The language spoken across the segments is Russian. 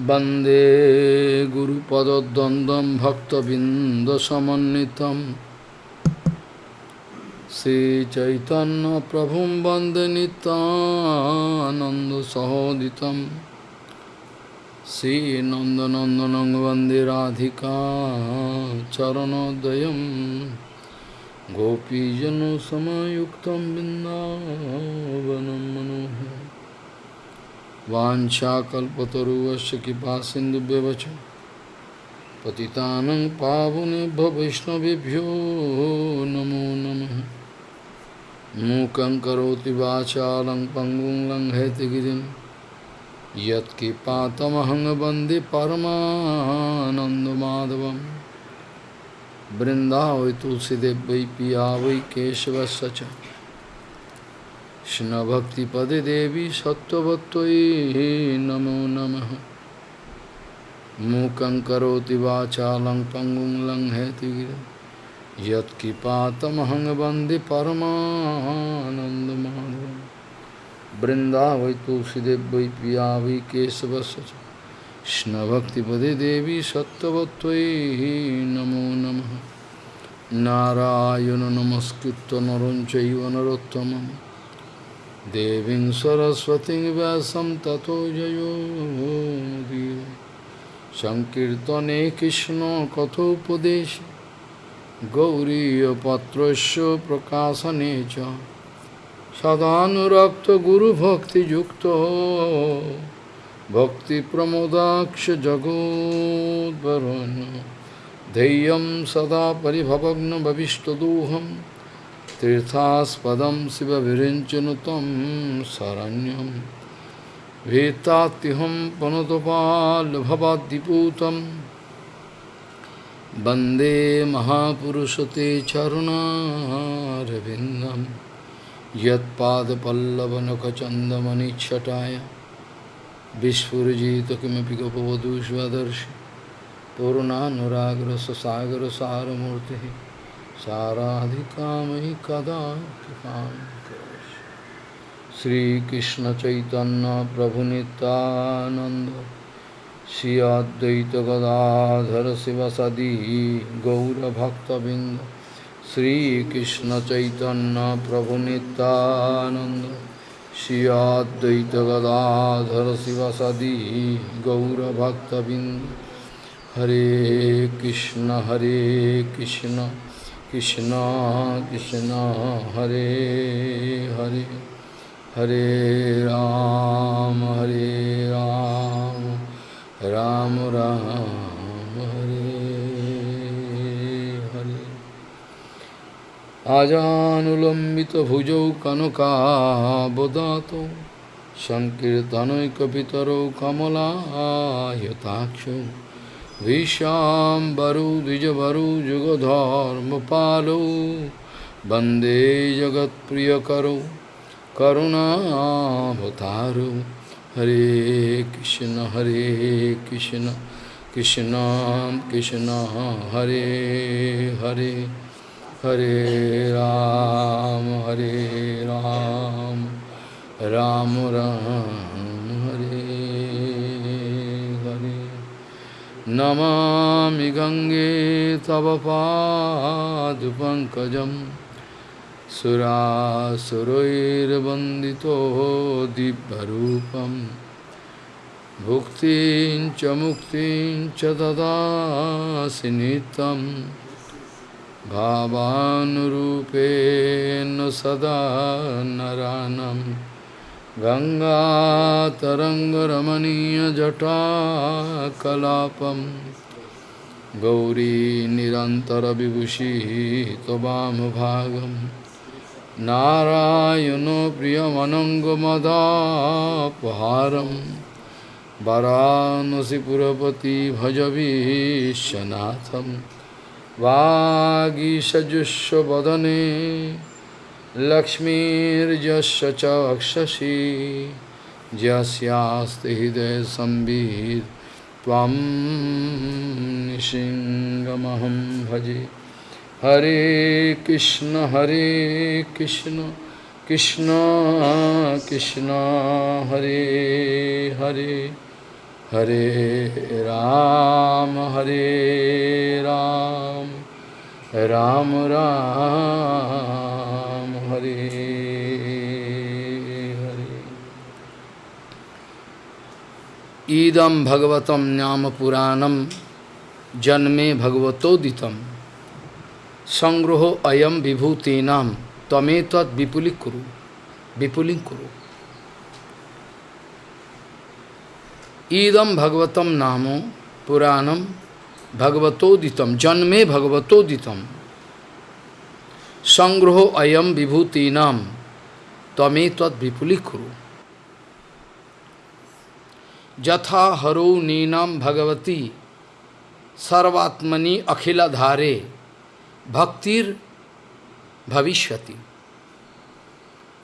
वंदे गुरुपदद्वन्द्वं भक्तबिन्दसमन्वितं। श्रीचैतन्यप्रभुं वंदे नितानन्दसहोदितं श्रीनन्दनन्दनं वंदे राधिका चरणोदयं गोपीजनसमयुक्तं बिन्दावनं मनोहरम्। वाञ्छाकल्पतरुवस्य कृपा सिन्धुभ्यवच पतितानं पावनेभ्यो वैष्णवेभ्यो नमो नमः। मूकं करोति वाचालं पङ्गुं लङ्घयति गिरिं। यत्कृपातमहं वंदे परमानन्दमाधवं तुलसीदेव वै पिया वै केशवस्य च। Krishna Bhakti Pade Devi Satya Bhattoi Namo Namaha Mukam Karoti Vachalang Pangum Lang Hetigira Yat Kipatamahang Bandi Paramananda Madhavam Brindavai Tulsidev Vai Piyavi Kesavasacha Krishna Bhakti Pade Devi Satya Bhattoi Namo Namaha Narayana Namaskritta Naranchaiva Narottamam देवीं सरस्वतीं व्यासं ततो जयो मुदीर। सङ्कीर्तने कृष्णकथोपदेश गौरीयपत्रस्य प्रकाशने च। सदानुरक्तगुरुभक्तियुक्तो भक्तिप्रमोदाक्ष जगोद्वरुन् धैर्यं सदा परिभवग्नभविष्टदोहम् तीर्थास्पदम शिव विरिंचनुतम शरण्यम वेत्तात्यहम पनुतपाल भवाद्दिपूतम वंदे महापुरुष ते चरुणारविंदम यदपल्लवनखचंदमणिछटाया विस्फुजित किमें गपवधूष्वदर्श पूर्णानुराग्र ससागर सारूर्ति साराधिकामहि कदा कृपां श्रीकृष्णचैतन्यप्रभुनितानन्द श्री अद्वैतगदाधर शिवसदि गौरभक्तबिन्द श्रीकृष्णचैतन्यप्रभुनितानन्द श्री अद्वैतगदाधर शिवसदि गौरभक्तबिन्द। हरे कृष्ण हरे Krishna. Krishna Krishna Hare Hare Hare Ram Hare Ram Ram Ram Hare Hare Ajanulambita bhujau kanaka bodato Sankirtanoikapitaro kamala yatakshu विशाम्बरु द्विजभरु जुगधर्मपालो वंदे जगत्प्रियकरो करुणावतारो। हरे कृष्ण हरे कृष्ण कृष्ण कृष्ण हरे हरे हरे राम हरे राम राम राम, राम। नमामि गङ्गे तव पादपङ्कजं सुरासुरैर्वन्दितो दिव्यरूपं। भुक्तिं च मुक्तिं च ददासि नित्यं। भावानुरूपेण सदा नरानं गङ्गातरङ्गरमणीयजटाकलापं गौरी निरन्तरविभूषिः त्ववामभागं नारायणो प्रियमनङ्गमदापहारं वरानसिपुरपति भजवीशनाथं वागीषजुष्वदने च अक्षसि यस्यास्ति हृदयसंवित् त्वं भजे। हरे कृष्ण हरे कृष्ण कृष्ण कृष्ण हरे Hare. Hare Ram, Hare Ram, Ram Ram, ইদম ভগবতম নাম পুরাণম জন্মে ভগবতোদিতম সংগ্রহ অয়ম বিভূতিনাম তমে তৎ বিপুলি করু বিপুলিং করু ইদম ভগবতম নাম পুরাণম ভগবতোদিতম জন্মে ভগবতোদিতম সংগ্রহ অয়ম বিভূতিনাম তমে তৎ বিপুলি করু यथा हरो नीनम भगवती, सर्वात्मनि अखिलाधारे, भक्तिर भविष्यति।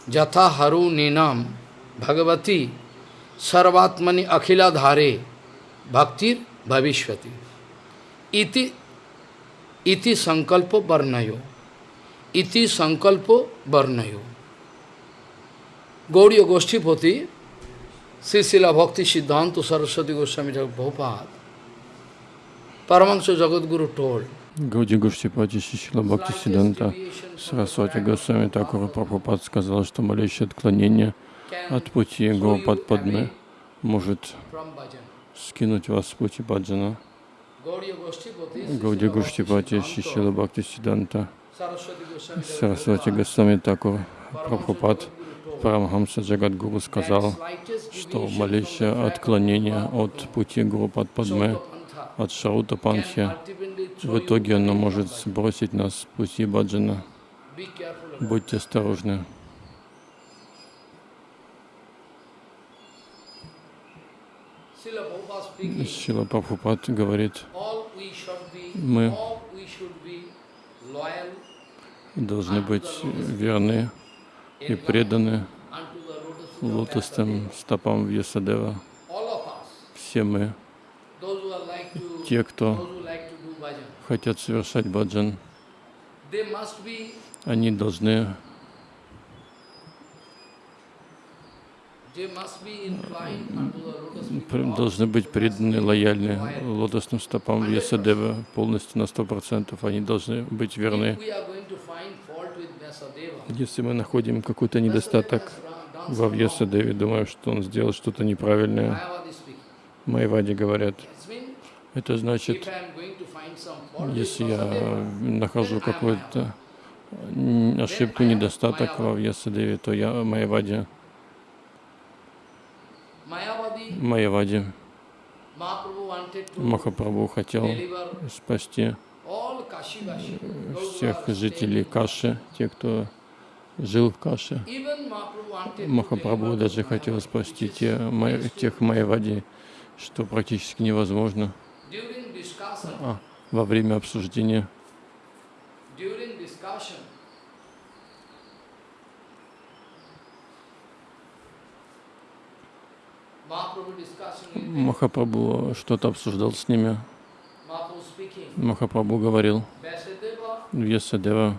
यथा हरो नीनम भगवती, सर्वात्मनि अखिलधारे, भक्तिर भविष्यति। इति इति संकल्प वर्णयो। इति संकल्प वर्णयो। गौड़ी गोष्ठीपोती Srisila Bhakti Siddhanta Saraswati Goswami Prabhupada Paramahansa Jagadguru told Гауди Гуштипати Шишила Бхакти Сиданта Сарасвати Госвами Такура Прабхупад сказал, что малейшее отклонение от пути Гопад Падме может скинуть вас с пути Баджана. Гауди Гуштипати Шишила Бхакти Сиданта Сарасвати Госвами Такур Прабхупад Парамхамса Джагадгуру сказал, что малейшее отклонение от пути Гуру Падме от Шаута Панхи, в итоге оно может сбросить нас с пути Баджана. Будьте осторожны. Сила Прабхупад говорит, мы должны быть верны и преданы лотосным стопам Вьясадева. Все мы те, кто хотят совершать баджан, они должны должны быть преданы, лояльны лотосным стопам Вьясадева полностью на сто процентов. Они должны быть верны. Если мы находим какой-то недостаток во Вьясадеве, думаю, что он сделал что-то неправильное, Майвади говорят, это значит, если я нахожу какую-то ошибку, недостаток во Вьясадеве, то я Майявади. Майявади. Махапрабху хотел спасти всех жителей Каши, те, кто жил в Каше. Махапрабху даже хотел спасти те, тех Майявади, что практически невозможно а, во время обсуждения. Махапрабху что-то обсуждал с ними. Махапрабху говорил, Вьясадева,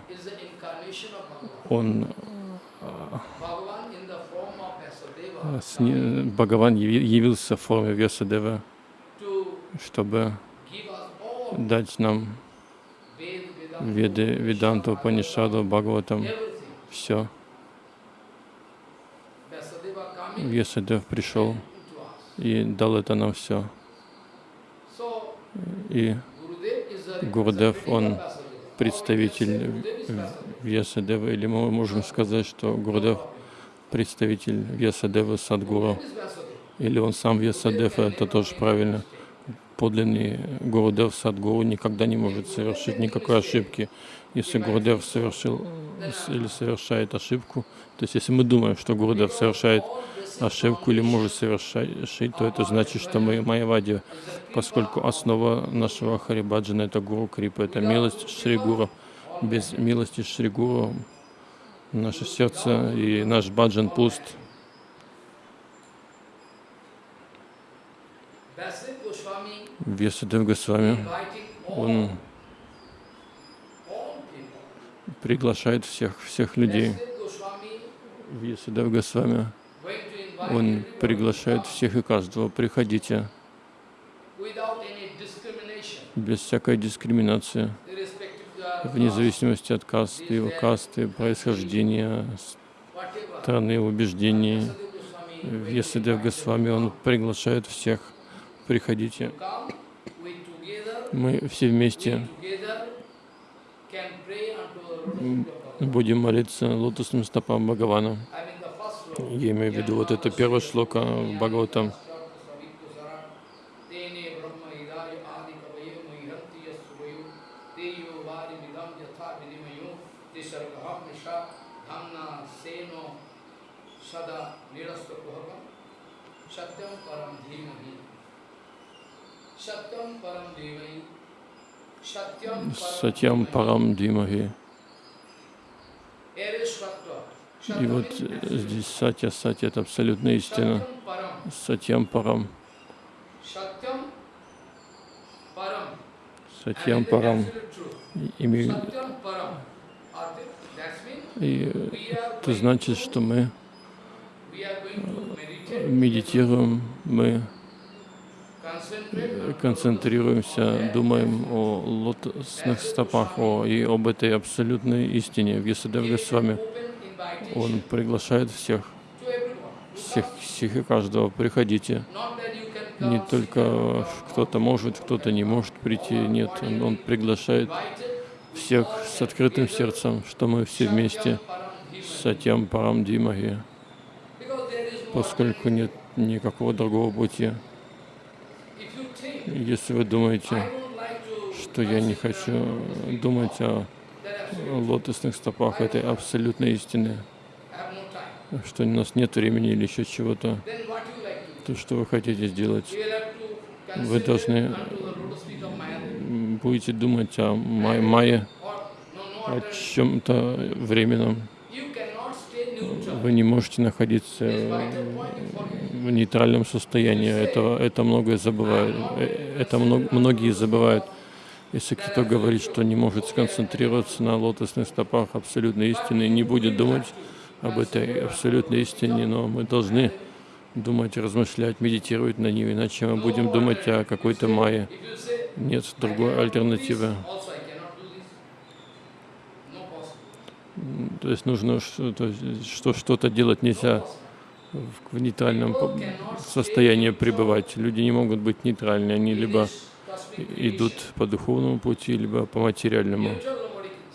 он Бхагаван явился в форме Вьясадева, чтобы дать нам Веды, Веданту, Панишаду, Бхагаватам, все. Вьясадев пришел и дал это нам все. И Гурдев, он представитель Вьясадева, или мы можем сказать, что Гурдев представитель Вьясадева Садгуру, или он сам Вьясадев, это тоже правильно. Подлинный Гурудев Садгуру никогда не может совершить никакой ошибки. Если Гурудев совершил или совершает ошибку, то есть если мы думаем, что Гурудев совершает или может совершить, то это значит, что мы Майявади, поскольку основа нашего Харибаджана это Гуру Крипа, это милость Шри Гуру. Без милости Шри Гуру наше сердце и наш баджан пуст. Вьясадев Госвами, он приглашает всех, всех людей. Вьясадев Госвами, он приглашает всех и каждого. Приходите, без всякой дискриминации, вне зависимости от касты, его касты, происхождения, страны, убеждений. Вьясадев Госвами, он приглашает всех, приходите. Мы все вместе будем молиться лотосным стопам Бхагавана. Я имею в виду вот это первое шлока в Бхагаватам. Сатьям Парам Димахи. И вот здесь Сатья, Сатья — это абсолютная истина. Сатьям Парам. Сатьям Парам. Имею... И это значит, что мы медитируем, мы концентрируемся, думаем о лотосных стопах о, и об этой абсолютной истине. В Ясадев с вами он приглашает всех, всех, всех и каждого. Приходите. Не только кто-то может, кто-то не может прийти. Нет, он, он приглашает всех с открытым сердцем, что мы все вместе. Сатьям Парам Димахи. Поскольку нет никакого другого пути. Если вы думаете, что я не хочу думать о лотосных стопах этой абсолютной истины, что у нас нет времени или еще чего-то, то что вы хотите сделать? Вы должны будете думать о май мае, о чем-то временном. Вы не можете находиться в нейтральном состоянии. Это, это многое забывают. Это многие забывают. Если кто-то говорит, что не может сконцентрироваться на лотосных стопах абсолютной истины, не будет думать об этой абсолютной истине, но мы должны думать, размышлять, медитировать на ней, иначе мы будем думать о какой-то майе. Нет другой альтернативы. То есть нужно что-то делать нельзя в нейтральном состоянии пребывать. Люди не могут быть нейтральны, они либо идут по духовному пути, либо по материальному.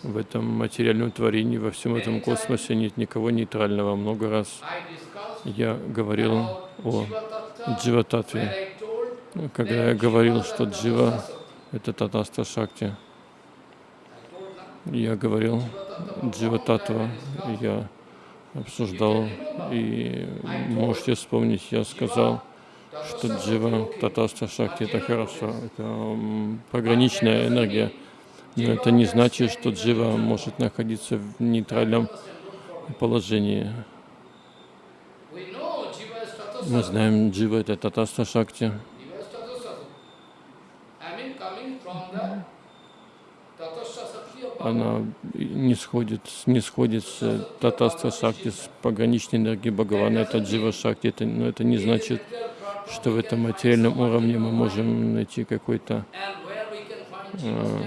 В этом материальном творении, во всем этом космосе нет никого нейтрального. Много раз я говорил о джива-татве, когда я говорил, что джива — это татаста шакти. Я говорил джива-татва, я обсуждал, и можете вспомнить, я сказал, что джива, татаста шакти — это хорошо, это пограничная энергия, но это не значит, что джива может находиться в нейтральном положении. Мы знаем, джива — это татаста шакти. Она не сходит, не сходит с татаста шакти, с пограничной энергией Бхагавана, это джива шакти, это, но это не значит, что в этом материальном уровне мы можем найти какой-то э,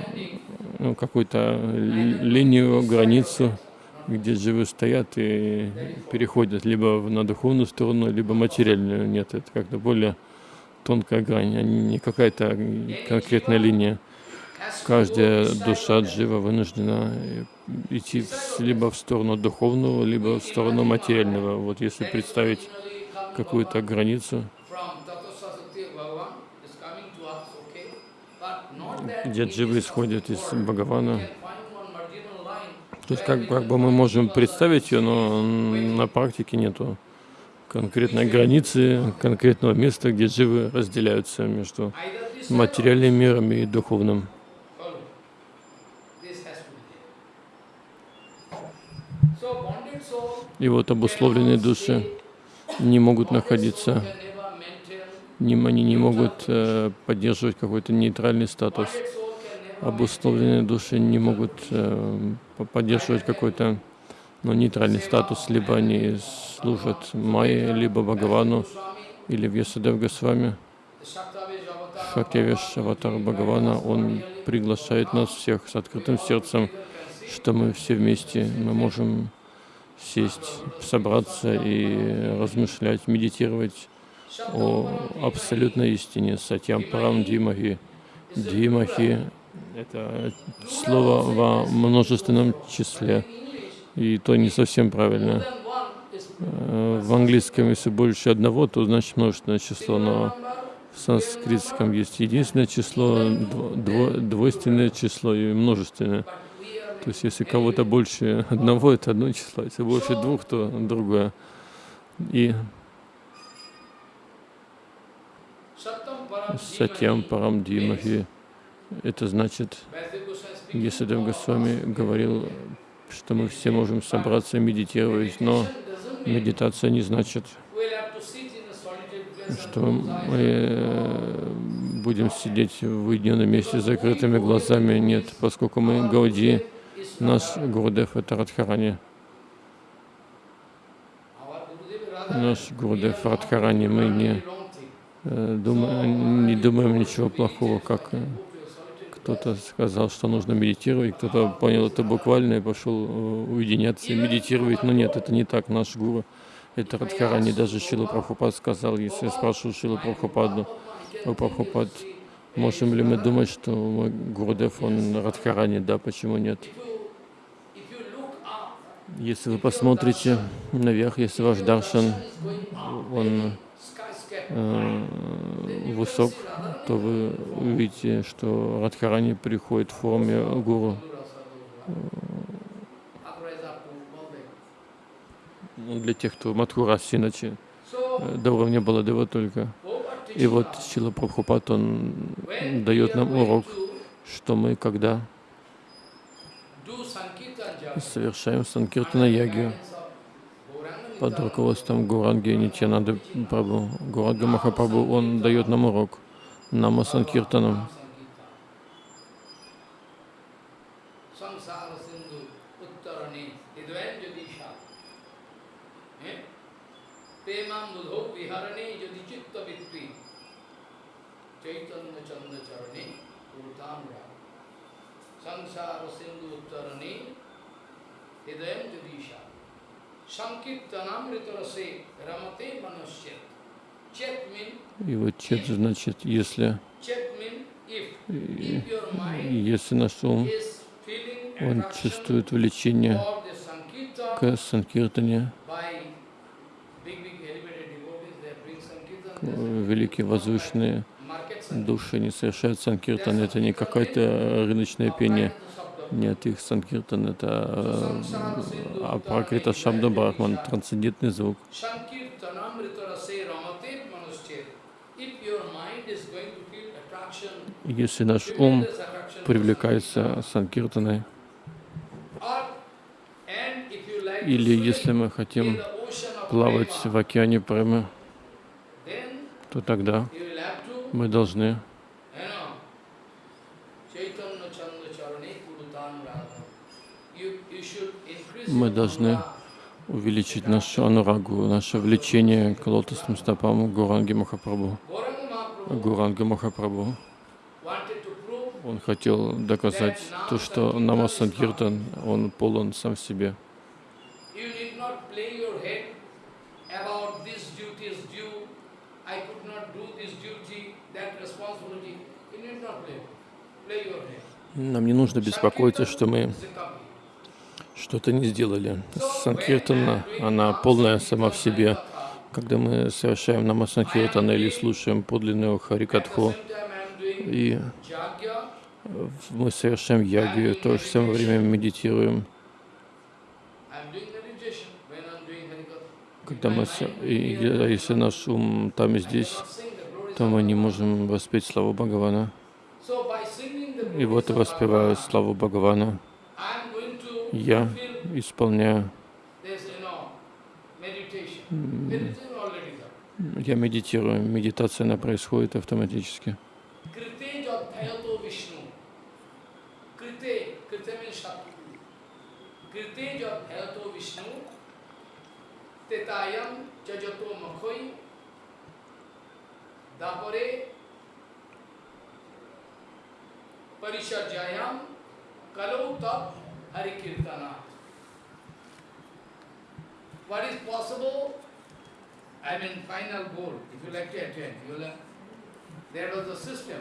ну, какую-то линию, границу, где живы стоят и переходят либо на духовную сторону, либо материальную. Нет, это как-то более тонкая грань, а не какая-то конкретная линия. Каждая душа джива вынуждена идти либо в сторону духовного, либо в сторону материального. Вот если представить какую-то границу, где дживы исходят из Бхагавана. То есть как, как бы мы можем представить ее, но на практике нету конкретной границы, конкретного места, где дживы разделяются между материальным миром и духовным. И вот обусловленные души не могут находиться они не могут э, поддерживать какой-то нейтральный статус. Обусловленные души не могут э, поддерживать какой-то ну, нейтральный статус, либо они служат Майе, либо Бхагавану, или Вьясадев Госвами. Шакевиш, аватар Бхагавана, он приглашает нас всех с открытым сердцем, что мы все вместе, мы можем сесть, собраться и размышлять, медитировать о абсолютной истине, Сатьям Парам Димахи. Димахи — это слово во множественном числе, и то не совсем правильно. Э, в английском, если больше одного, то значит множественное число, но в санскритском есть единственное число, дво, двойственное число и множественное. То есть если кого-то больше одного, это одно число, если больше двух, то другое. И Сатьям Парам Димахи. Это значит, если Госвами говорил, что мы все можем собраться и медитировать, но медитация не значит, что мы э, будем сидеть в уединенном месте с закрытыми глазами. Нет, поскольку мы Гауди, наш Гурдев — это Радхарани. Наш Гурдев Радхарани, мы не, думаем, не думаем ничего плохого, как э, кто-то сказал, что нужно медитировать, кто-то понял это буквально и пошел уединяться и медитировать. Но нет, это не так. Наш гуру это Радхарани. Даже Шила Прабхупад сказал, если я спрашиваю Шила Прабхупаду, о Прабхупад, можем ли мы думать, что мой Гурдев, он Радхарани? Да, почему нет? Если вы посмотрите наверх, если ваш даршан, он э, высок, то вы увидите, что Радхарани приходит в форме гуру. Ну, для тех, кто Мадхураси, иначе э, до уровня Баладева только. И вот Сила Прабхупад, он дает нам урок, что мы когда совершаем Санкиртана Ягию под руководством Гуранги Нитьянады Прабу. Гуранга Махапрабху, он дает нам урок, нам Санкиртанам. Sansara Sindhu Uttarani Hidayam Jadisha и вот чет значит, если, если наш ум, он чувствует влечение к санкиртане, великие возвышенные души не совершают санкиртан, это не какое-то рыночное пение. Нет, их санкиртан — это апракрита шабда брахман, трансцендентный звук. Если наш ум привлекается санкиртаной, или если мы хотим плавать в океане премы, то тогда мы должны мы должны увеличить нашу анурагу, наше влечение к лотосным стопам Гуранги Махапрабху. Гуранга Махапрабху. Он хотел доказать то, что Нама Санкиртан, он полон сам в себе. Нам не нужно беспокоиться, что мы что-то не сделали. Санкиртана, она полная сама в себе. Когда мы совершаем намасанкиртана или слушаем подлинную харикатху, и мы совершаем ягию, в то же самое время медитируем. Когда мы, и, если наш ум там и здесь, то мы не можем воспеть славу Бхагавана. И вот я воспеваю славу Бхагавана. Я исполняю, я медитирую. Медитация, она происходит автоматически. Kalau Tap Hari Kirtana. What is possible? I mean, final goal, if you like to attain, you will, there was a system.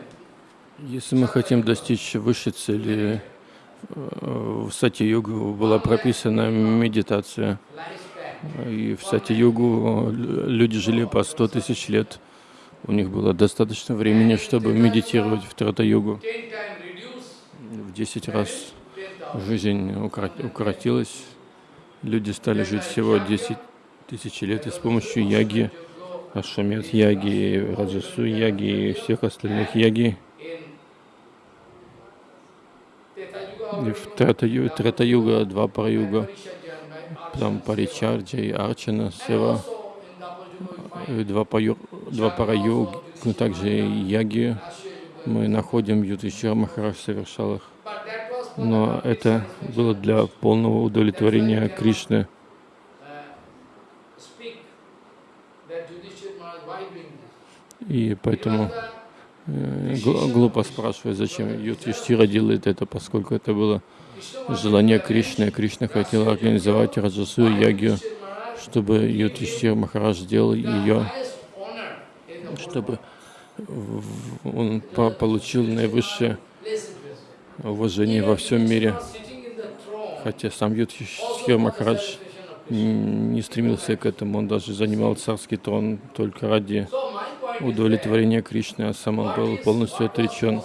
Если мы хотим достичь высшей цели, э, в Сати-югу была прописана медитация. И в Сати-югу лю- люди жили по 100 тысяч лет. У них было достаточно времени, чтобы медитировать в Трата-югу. В 10 раз. Жизнь укоротилась. Люди стали жить всего 10 тысяч лет и с помощью яги, Ашамет яги, Раджасу яги и всех остальных яги. И в Трата-ю- Трета-юга, два параюга, там Паричарджа и Арчана, Сева, два, паю, два параюг, но также и яги. Мы находим Ютишир Махарадж совершал их. But that was for Но это было для полного удовлетворения Кришны. И поэтому э, гл- глупо спрашивать, зачем Ютиштира делает это, поскольку это было желание Кришны. Кришна хотел организовать Раджасу и Ягию, чтобы Ютиштир Махарадж сделал ее, чтобы он по- получил наивысшее Уважение во всем мире. Хотя сам Ютиштир Махарадж не стремился к этому, он даже занимал царский трон только ради удовлетворения Кришны, а сам он был полностью отречен.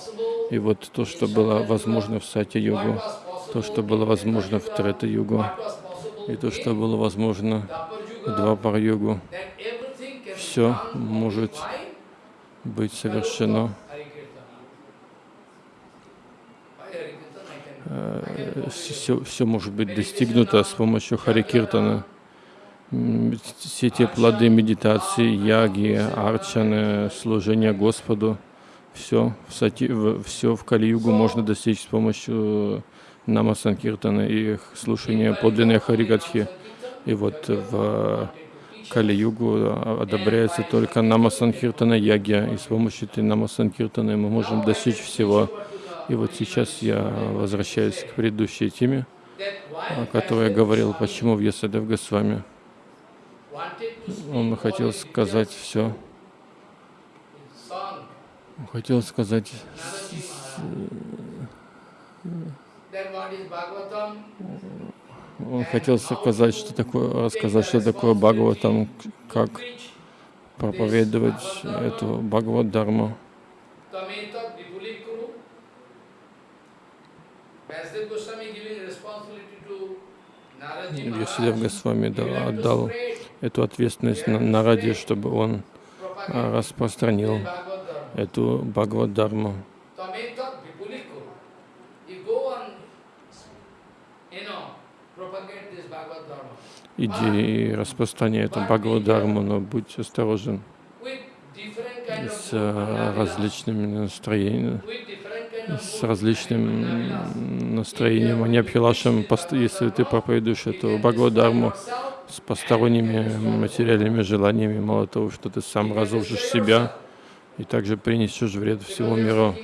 И вот то, что было возможно в Сатя-югу, то, что было возможно в Трета-югу, и то, что было возможно в Двапар-югу, все может быть совершено. Hari Kirtana. By Hari Kirtana I can Все, все может быть достигнуто с помощью Хари Киртана. М, Все те плоды медитации, яги, арчаны, служения Господу, все в, сати, все в Кали-югу можно достичь с помощью Нама Санкиртана и слушания подлинной Харигатхи. И вот в Кали-югу одобряется только Нама Санкиртана Ягья, и с помощью этой Нама Санкиртаны мы можем достичь всего. И вот сейчас я возвращаюсь к предыдущей теме, о которой я говорил, почему в Ясадев Госвами. Он хотел сказать все, он хотел сказать, он хотел сказать, что такое, рассказать, что такое Бхагаватам, как проповедовать эту Бхагават-дарму. Maharaj. Госвами отдал эту ответственность на, на Ради, чтобы он а, распространил эту Dharma. Иди и распространяй эту Бхагават-дарму, но будь осторожен с а, различными настроениями. С различным настроением, а не Абхилашем, если ты проповедуешь эту Бхагавадарму yourself, с посторонними материальными желаниями, мало того, что ты сам разрушишь себя и также принесешь вред всему миру.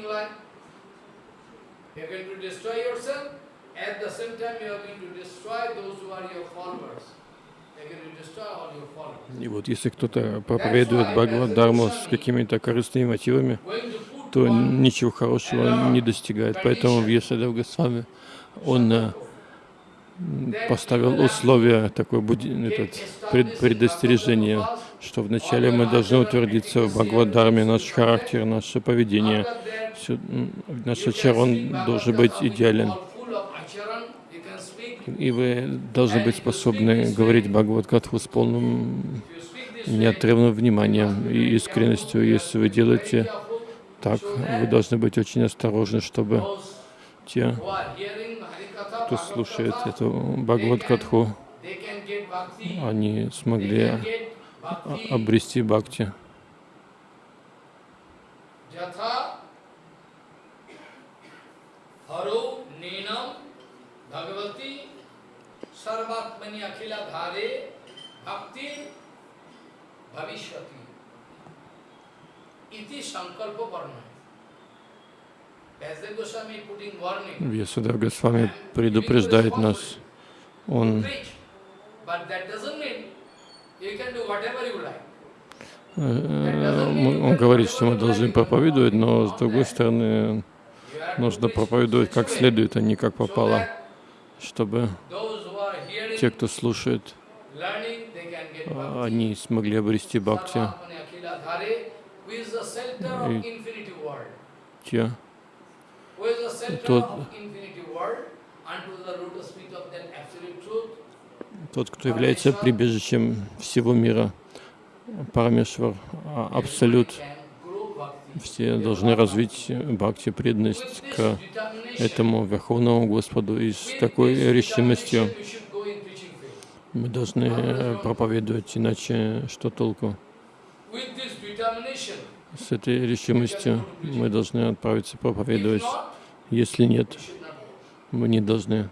И вот если кто-то проповедует Бхагават-дарму с какими-то корыстными мотивами, то ничего хорошего не достигает. Поэтому в Есадев Госвами он э, поставил условия, такое этот, пред- предостережение, что вначале мы должны утвердиться в Бхагават-дарме, наш характер, наше поведение, м, наш ачарон должен быть идеален. И вы должны быть способны говорить Бхагават-катху с полным неотрывным вниманием и искренностью. Если вы делаете так, вы должны быть очень осторожны, чтобы те, кто слушает эту bhakti, они смогли а- обрести бхакти. Sarvatmani Akhila Dhare Bhakti Bhavishwati Вьясадев Госвами предупреждает нас. Он. Э, Он говорит, что мы должны проповедовать, но с другой стороны, нужно проповедовать как следует, а не как попало, чтобы те, кто слушает, bhakti. они смогли обрести бхакти, Те, Тот- тот, кто является прибежищем всего мира, Парамешвар, а, Абсолют, все должны развить бхакти, преданность к этому Верховному Господу и с такой решимостью мы должны э, проповедовать, иначе что толку? С этой решимостью мы должны отправиться проповедовать. Если нет, мы не должны.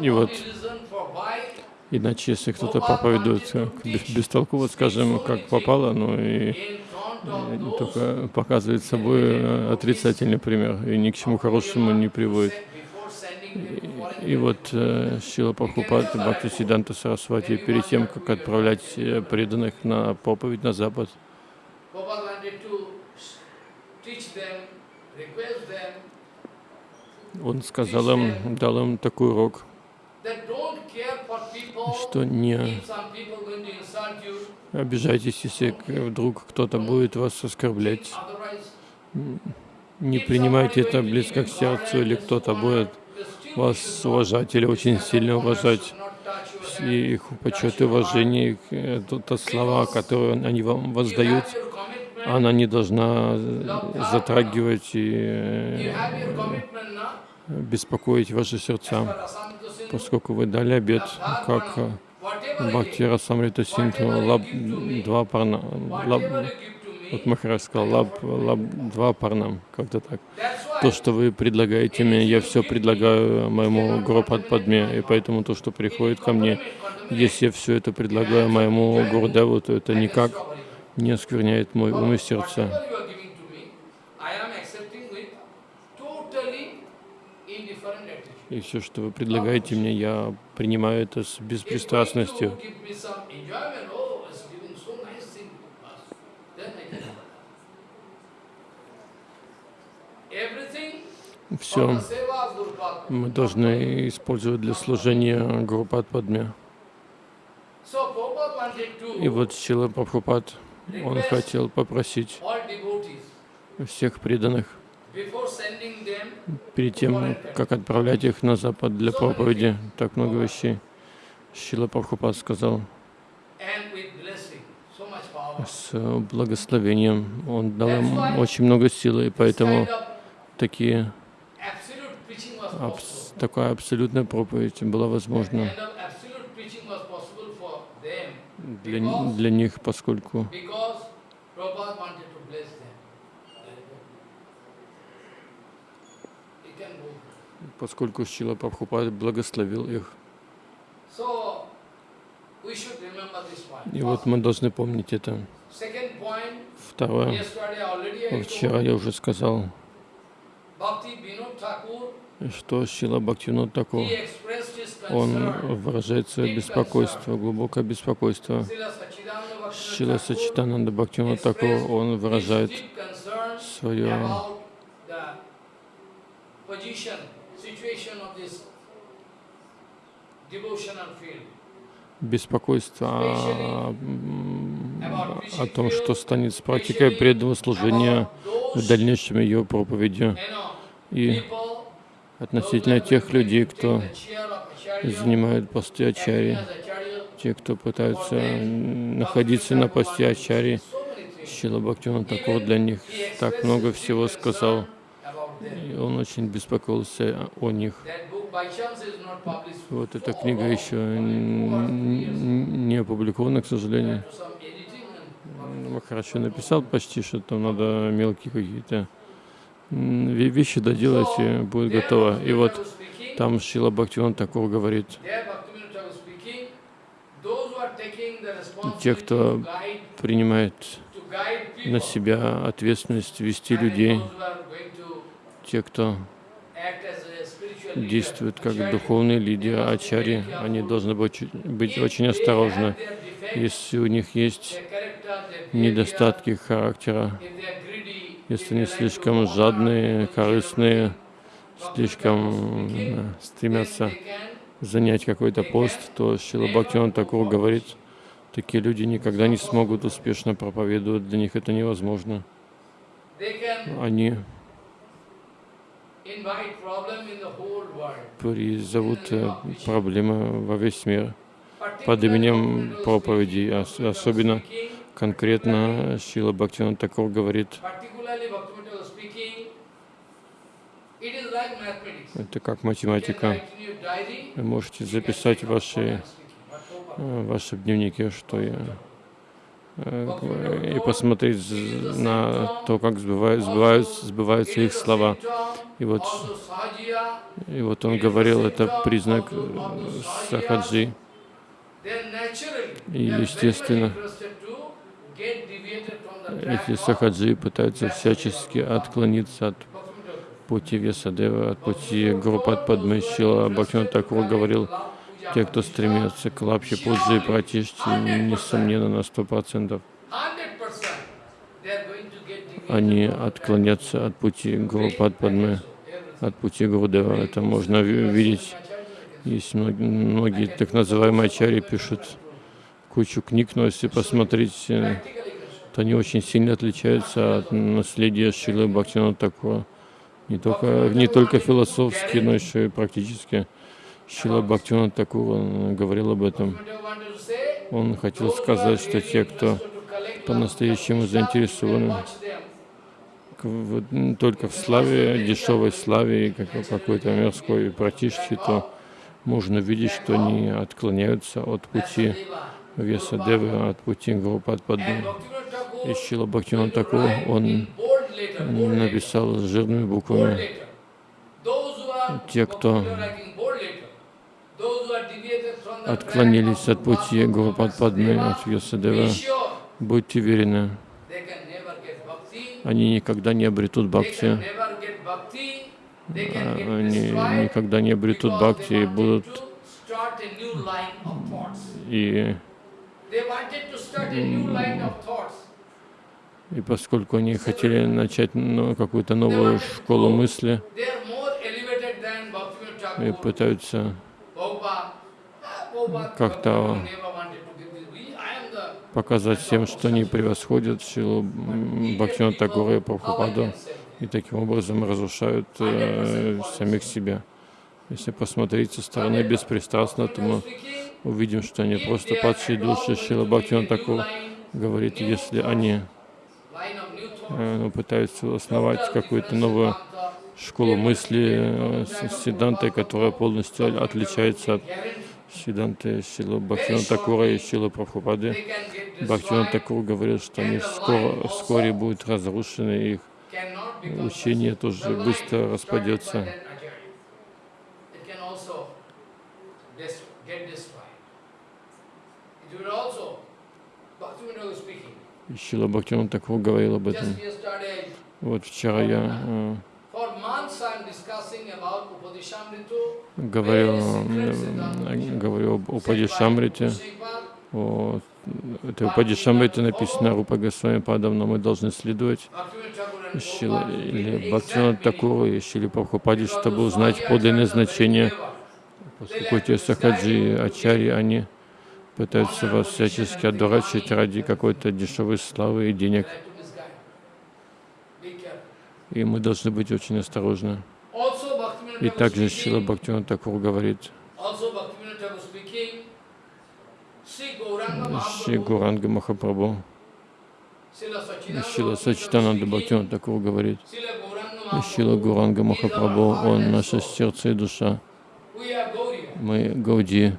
И вот Иначе, если кто-то проповедует бестолково, скажем, как попало, ну и э, только показывает собой э, отрицательный пример и ни к чему хорошему не приводит. foreign И вот э, Шила Прабхупад и Бхакти Сиданта Сарасвати перед тем, как отправлять преданных на проповедь на Запад, он сказал им, дал им такой урок, что не обижайтесь, если вдруг кто-то будет вас оскорблять. Не принимайте это близко к сердцу, или кто-то будет вас уважать или очень сильно уважать. И их почет и уважение, это то слова, которые они вам воздают, она не должна затрагивать и э, беспокоить ваши сердца, поскольку вы дали обет, как э, Бхакти Расамрита Синту, лаб два парна, лаб, вот Махарадж сказал, лаб, лаб два парнам, как-то так. То, что вы предлагаете мне, я все предлагаю моему Гуру Падме, и поэтому то, что приходит ко мне, если я все это предлагаю моему Гурдеву, то это никак не оскверняет мой ум и сердце. И все, что вы предлагаете мне, я принимаю это с беспристрастностью. Все мы должны использовать для служения Гурупад Падме. И вот Сила Прабхупад, он хотел попросить всех преданных перед тем, как отправлять их на Запад для проповеди, так много вещей. Шила Прабхупад сказал, с благословением. Он дал им очень много силы, и поэтому такие, абс, такая абсолютная проповедь была возможна для, для них, поскольку поскольку Шила Прабхупад благословил их. И вот мы должны помнить это. Второе. Вчера я уже сказал, что Шила Бхактивинод Такур, он выражает свое беспокойство, глубокое беспокойство. Шила Сачитананда Бхактивинод Такур, он выражает свое беспокойство о, том, что станет с практикой преданного служения в дальнейшем ее проповедью. И относительно тех людей, кто занимают посты ачари, те, кто пытаются находиться на посте ачари, Шила Бхактиван Такур для них так много всего сказал, и он очень беспокоился о них. Вот эта книга еще не опубликована, к сожалению. Хорошо написал почти, что там надо мелкие какие-то вещи доделать, и будет готово. И вот там Шила Бхактиван Такур говорит, те, кто принимает на себя ответственность вести людей, те, кто действуют как духовные лидеры, ачари, они должны быть, очень осторожны. Если у них есть недостатки характера, если они слишком жадные, корыстные, слишком э, стремятся занять какой-то пост, то Шила Бхактиван Такур говорит, такие люди никогда не смогут успешно проповедовать, для них это невозможно. Они призовут э, проблемы во весь мир. Под именем проповеди. Особенно конкретно Шила Бхактиван Такур говорит, это как математика. Вы можете записать ваши, э, ваши дневники, что я и посмотреть на то, как сбываются, сбываются, сбываются их слова. И вот, и вот он говорил, это признак э, сахаджи. И естественно, эти сахаджи пытаются всячески отклониться от пути Весадева, от пути Группат Падмышила. Бхактиван Такур говорил, те, кто стремятся к лапхе пуджи и пратишти, несомненно, на сто процентов они отклонятся от пути Гуру от пути Гурудева. Это можно видеть. Есть многие, многие так называемые ачари пишут кучу книг, но если посмотреть, то они очень сильно отличаются от наследия Шилы Бхактина Такура. Не только, не только философски, но еще и практически. Шила Бхактиван Такур говорил об этом. Он хотел сказать, что те, кто по-настоящему заинтересованы только в славе, дешевой славе и какой-то мирской протишке, то можно видеть, что они отклоняются от пути веса Девы, от пути Гурупадпадны. И Шила Бхактиван Такур, он написал жирными буквами те, кто отклонились от пути Гуру Падпадны, от Вьясадева, будьте уверены, они никогда не обретут бхакти, они никогда не обретут бхакти и будут и, и поскольку они хотели начать ну, какую-то новую школу мысли и пытаются как-то показать всем, что они превосходят силу Бхактина Тагора и Прабхупаду, и таким образом разрушают э, самих себя. Если посмотреть со стороны беспристрастно, то мы увидим, что они просто падшие души. Шила Бхактина Такур говорит, если они э, ну, пытаются основать какую-то новую школу мысли э, с седантой, которая полностью отличается от Сиданты Силу Бхактиван Такура и Силу Прабхупады. Бхактиван Такур говорил, что они скоро, вскоре будут разрушены, их учение тоже быстро распадется. И Шила Бхактиван Такур говорил об этом. Вот вчера я говорил, говорю об Упадишамрите. О, это Упадишамрите написано Рупа Госвами но мы должны следовать Шила, или Бхактина Такуру и Шили Прабхупаде, чтобы узнать подлинное значение. Поскольку эти сахаджи, ачари, они пытаются вас всячески одурачить ради какой-то дешевой славы и денег и мы должны быть очень осторожны. И также Шила Бхактиван Такур говорит, Шри Гуранга Махапрабху, Шила Сачитананда Бхактиван Такур говорит, Шила Гуранга Махапрабху, он наше сердце и душа. Мы Гауди.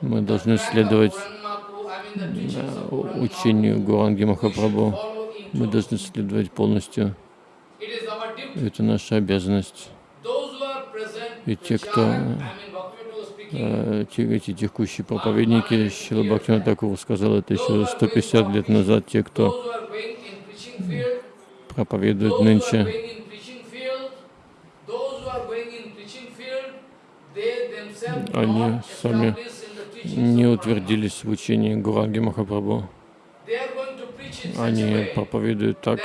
Мы должны следовать учению Гуранги Махапрабху. Мы должны следовать полностью. Это наша обязанность. И те, кто э, эти текущие проповедники, Шила Бхактина Такур сказал это еще 150 лет назад, те, кто проповедует нынче, они сами не утвердились в учении Гуранги Махапрабху. Они проповедуют так,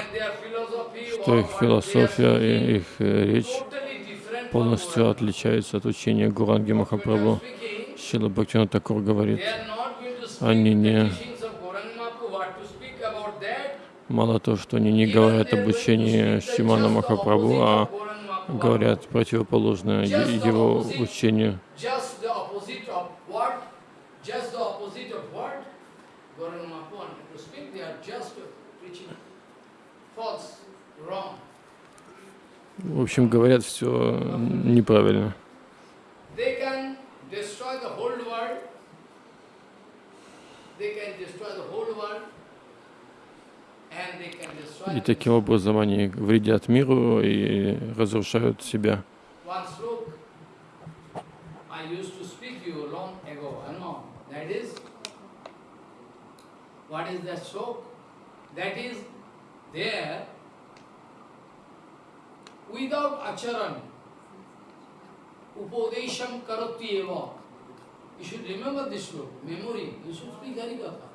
что их философия и их э, речь полностью отличается от учения Гуранги Махапрабху. Шила Бхактина Такур говорит, они не... Мало того, что они не говорят об учении Шимана Махапрабху, а говорят противоположное его учению. В общем, говорят все неправильно. И таким образом они вредят миру и разрушают себя. What is that sloka? That is there without acharan. Upadesham karati eva. You should remember this sloka, memory. You should speak Harikatha.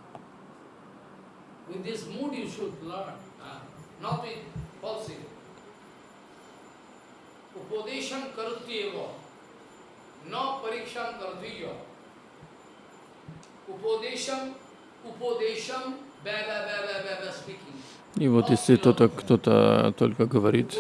With this mood you should learn, uh, not with falsity. Upadesham karati eva. No pariksham karatiya. Upadesham, upadesham, baba, baba, baba speaking. И вот если кто-то кто-то только говорит,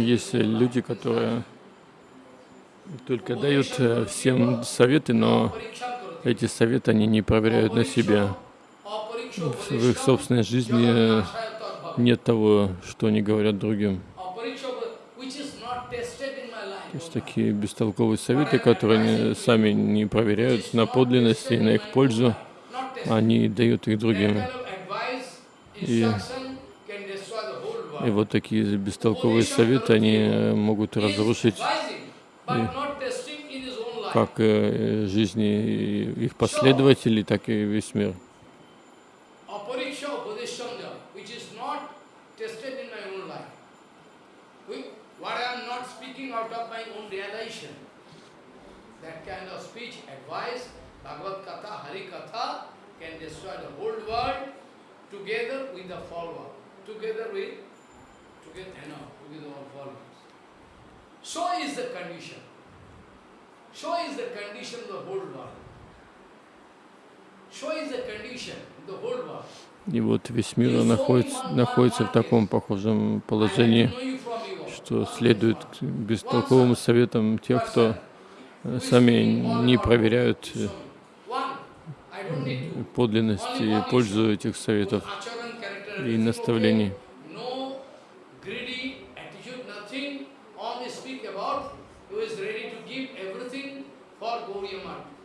Есть люди, которые только дают э, всем советы, но эти советы они не проверяют на себе. В их собственной жизни нет того, что они говорят другим. То есть такие бестолковые советы, которые они сами не проверяют на подлинность и на их пользу, они дают их другим. И, и вот такие бестолковые советы, они могут разрушить как э, жизни их последователей, так и весь мир. That kind of speech, advice, Bhagavad Katha, Hari Katha can destroy the whole world together with the follower, together with, together, you know, with all followers. So is the condition. So is the condition of the whole world. So is the condition of the whole world. И вот весь мир находится, находится в таком похожем положении, что следует бестолковым советам тех, кто сами не проверяют подлинность и пользу этих советов и наставлений. I mean for Gauranga. You show me one. I am not asking to. All over the openly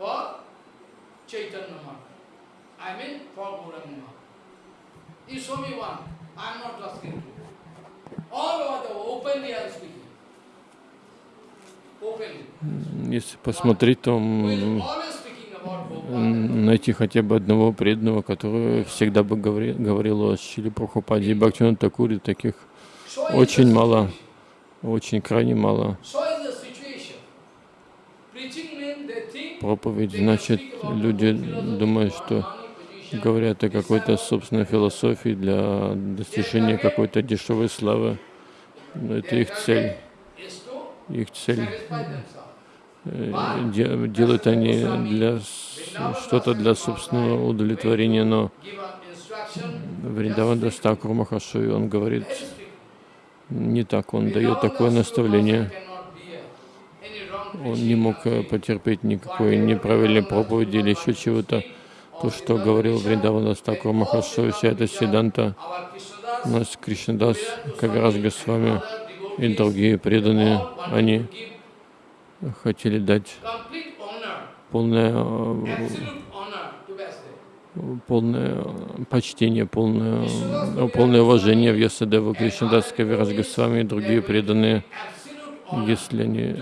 I am speaking. Если посмотреть, то найти хотя бы одного преданного, который всегда бы говорил, говорил о Шили Прабхупаде и Бхактивинода Такуре, таких очень мало, очень крайне мало. Проповедь, значит, люди думают, что говорят о какой-то собственной философии для достижения какой-то дешевой славы. Но это их цель. Их цель э, делают они для что-то для собственного удовлетворения, но Вриндаван Дас Тхакур Махашай, он говорит не так, он дает такое наставление. Он не мог э, потерпеть никакой неправильной проповеди или еще чего-то. То, что говорил Вриндаван Дас Тхакур Махашай, вся эта сиддханта, нас Кришнадас, Кавирас Госвами и другие преданные, они хотели дать полное, полное почтение, полное, полное уважение в Ясадеву Кришнадас, Кавирас Госвами и другие преданные, если они,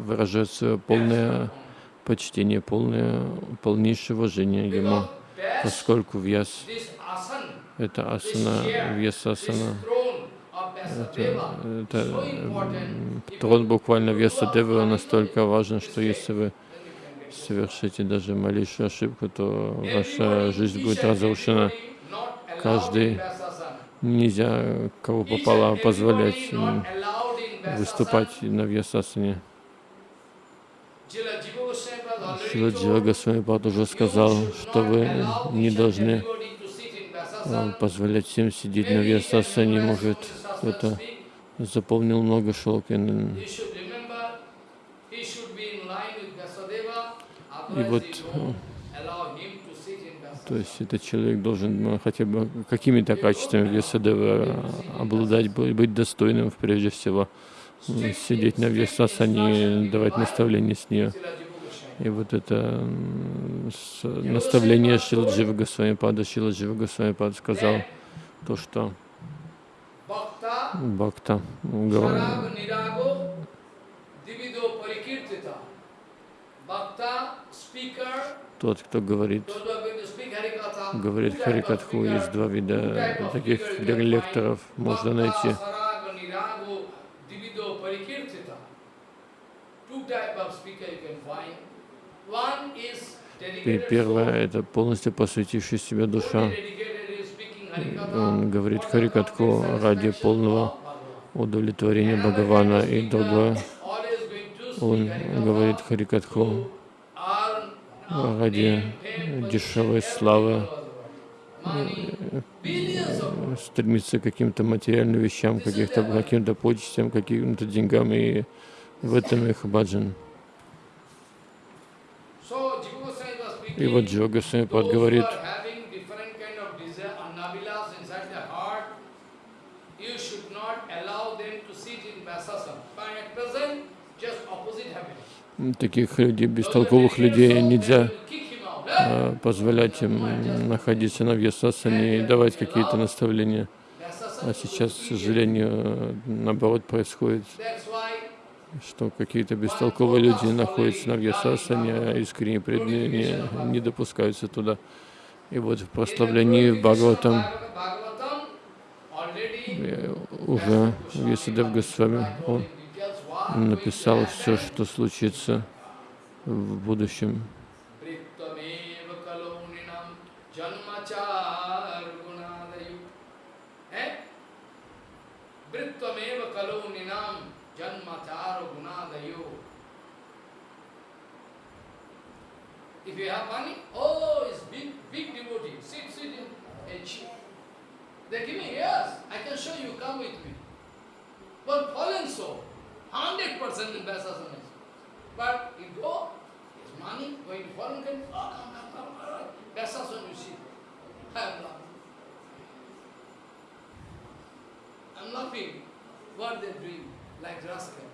они выражают свое полное почтение, полное, полнейшее уважение ему, поскольку Вьяс — это асана, Вьясасана, это, это трон буквально Вьяса Девы настолько важен, что если вы совершите даже малейшую ошибку, то ваша жизнь будет разрушена. Каждый нельзя, кого попало, позволять выступать на Вьясасане. Шила Джива Госвами Пад уже сказал, что вы не должны позволять всем сидеть на Вьясасане. Может, кто-то запомнил много шлокин. И вот, то есть этот человек должен ну, хотя бы какими-то качествами Вьясадева обладать, быть достойным прежде всего сидеть на Вьясасане и давать наставления с нее. И вот это наставление Шила Джива Госвами Пада, Шила Джива Госвами Пада сказал то, что Бхакта говорит, тот, кто говорит, говорит Харикатху, есть два вида таких лекторов, можно найти. И первое — это полностью посвятивший себя душа. Он говорит Харикатху ради полного удовлетворения Бхагавана. И другое, он говорит Харикатху ради дешевой славы, стремится к каким-то материальным вещам, каких-то каким-то почестям, каким-то деньгам, и в этом их баджан. И вот Джива Госвамипад говорит, таких людей, бестолковых людей нельзя позволять им находиться на вьясасане и давать какие-то наставления. А сейчас, к сожалению, наоборот происходит что какие-то бестолковые люди находятся на Вьясасане, а искренне преданные не, допускаются туда. И вот в прославлении Бхагаватам уже Вьясадев Госвами, он написал все, что случится в будущем. You have money, oh, it's big, big devotee. Sit, sit in a chair. They give me, yes, I can show you, come with me. But fallen soul, 100% in Vyasasana. But you go, it's money, going to foreign country, oh, come, come, come, all right. You see. I am laughing. I'm laughing. What they're doing. like rascal.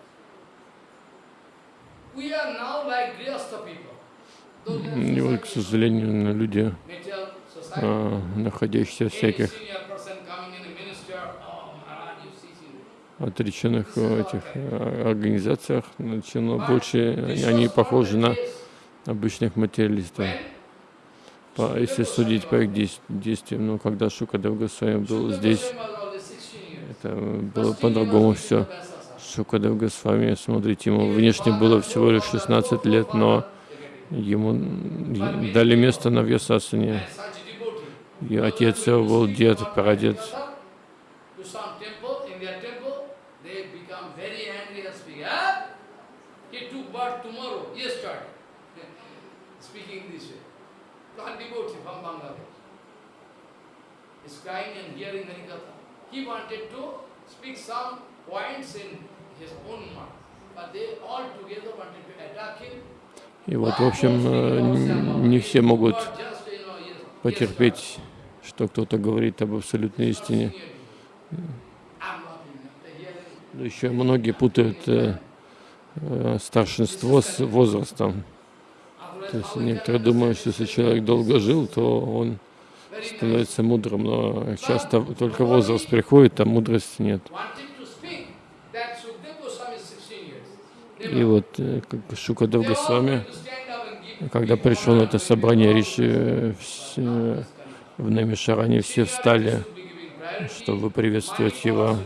We are now like Grihastha people. И вот, к сожалению, люди, а, находящиеся в всяких отреченных этих а, организациях, начало больше они похожи на обычных материалистов. По, если судить по их действиям, но когда Шукадев Госвами был здесь, это было по-другому все. Шукадев Госвами, смотрите, ему внешне было всего лишь 16 лет, но ему дали место на Вьясасане. И отец его был дед, прадед. He wanted to speak some points in и вот, в общем, э, не все могут потерпеть, что кто-то говорит об абсолютной истине. Еще многие путают э, э, старшинство с возрастом. То есть некоторые думают, что если человек долго жил, то он становится мудрым, но часто только возраст приходит, а мудрости нет. И вот э, Шукадев Госвами, когда пришел на это собрание Риши все, в Намишаране, все встали, чтобы приветствовать его.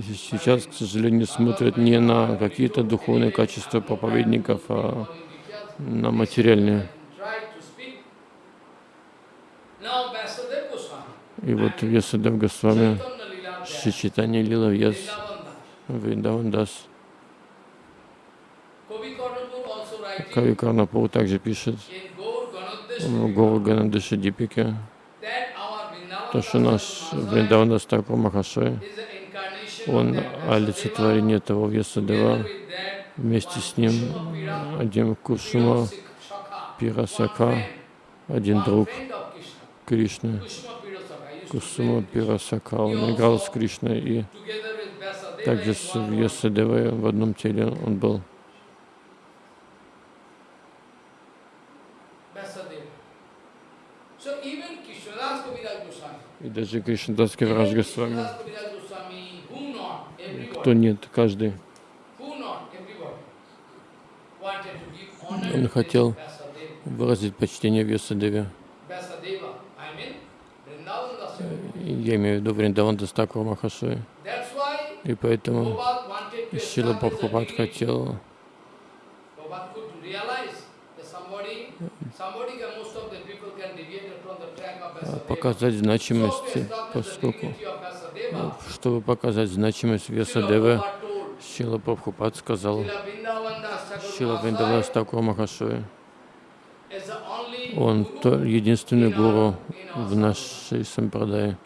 Сейчас, к сожалению, смотрят не на какие-то духовные качества проповедников, а на материальные. И вот Весадев Госвами, Шичитани Лила Вьяс, Вриндавандас. Кави Карнапур также пишет в Гору Ганадыша Дипике, то, что наш Вриндавандас Такур Махашой он олицетворение того Весадева, вместе с ним один Кушума Пирасака, один друг Кришны, Кусума Пирасака, он играл с Кришной и также с Весадевой в одном теле он был. И даже Кришнадас Кавирадж Госвами кто нет, каждый. Он хотел выразить почтение Весадеве. Я имею в виду Вриндаван Дастакур Махашой. И поэтому Шила Прабхупад хотел показать значимость, поскольку чтобы показать значимость Весадевы, Шила Прабхупад сказал, Шила Вриндавас Такур Махашой, он единственный гуру в нашей сампрадае,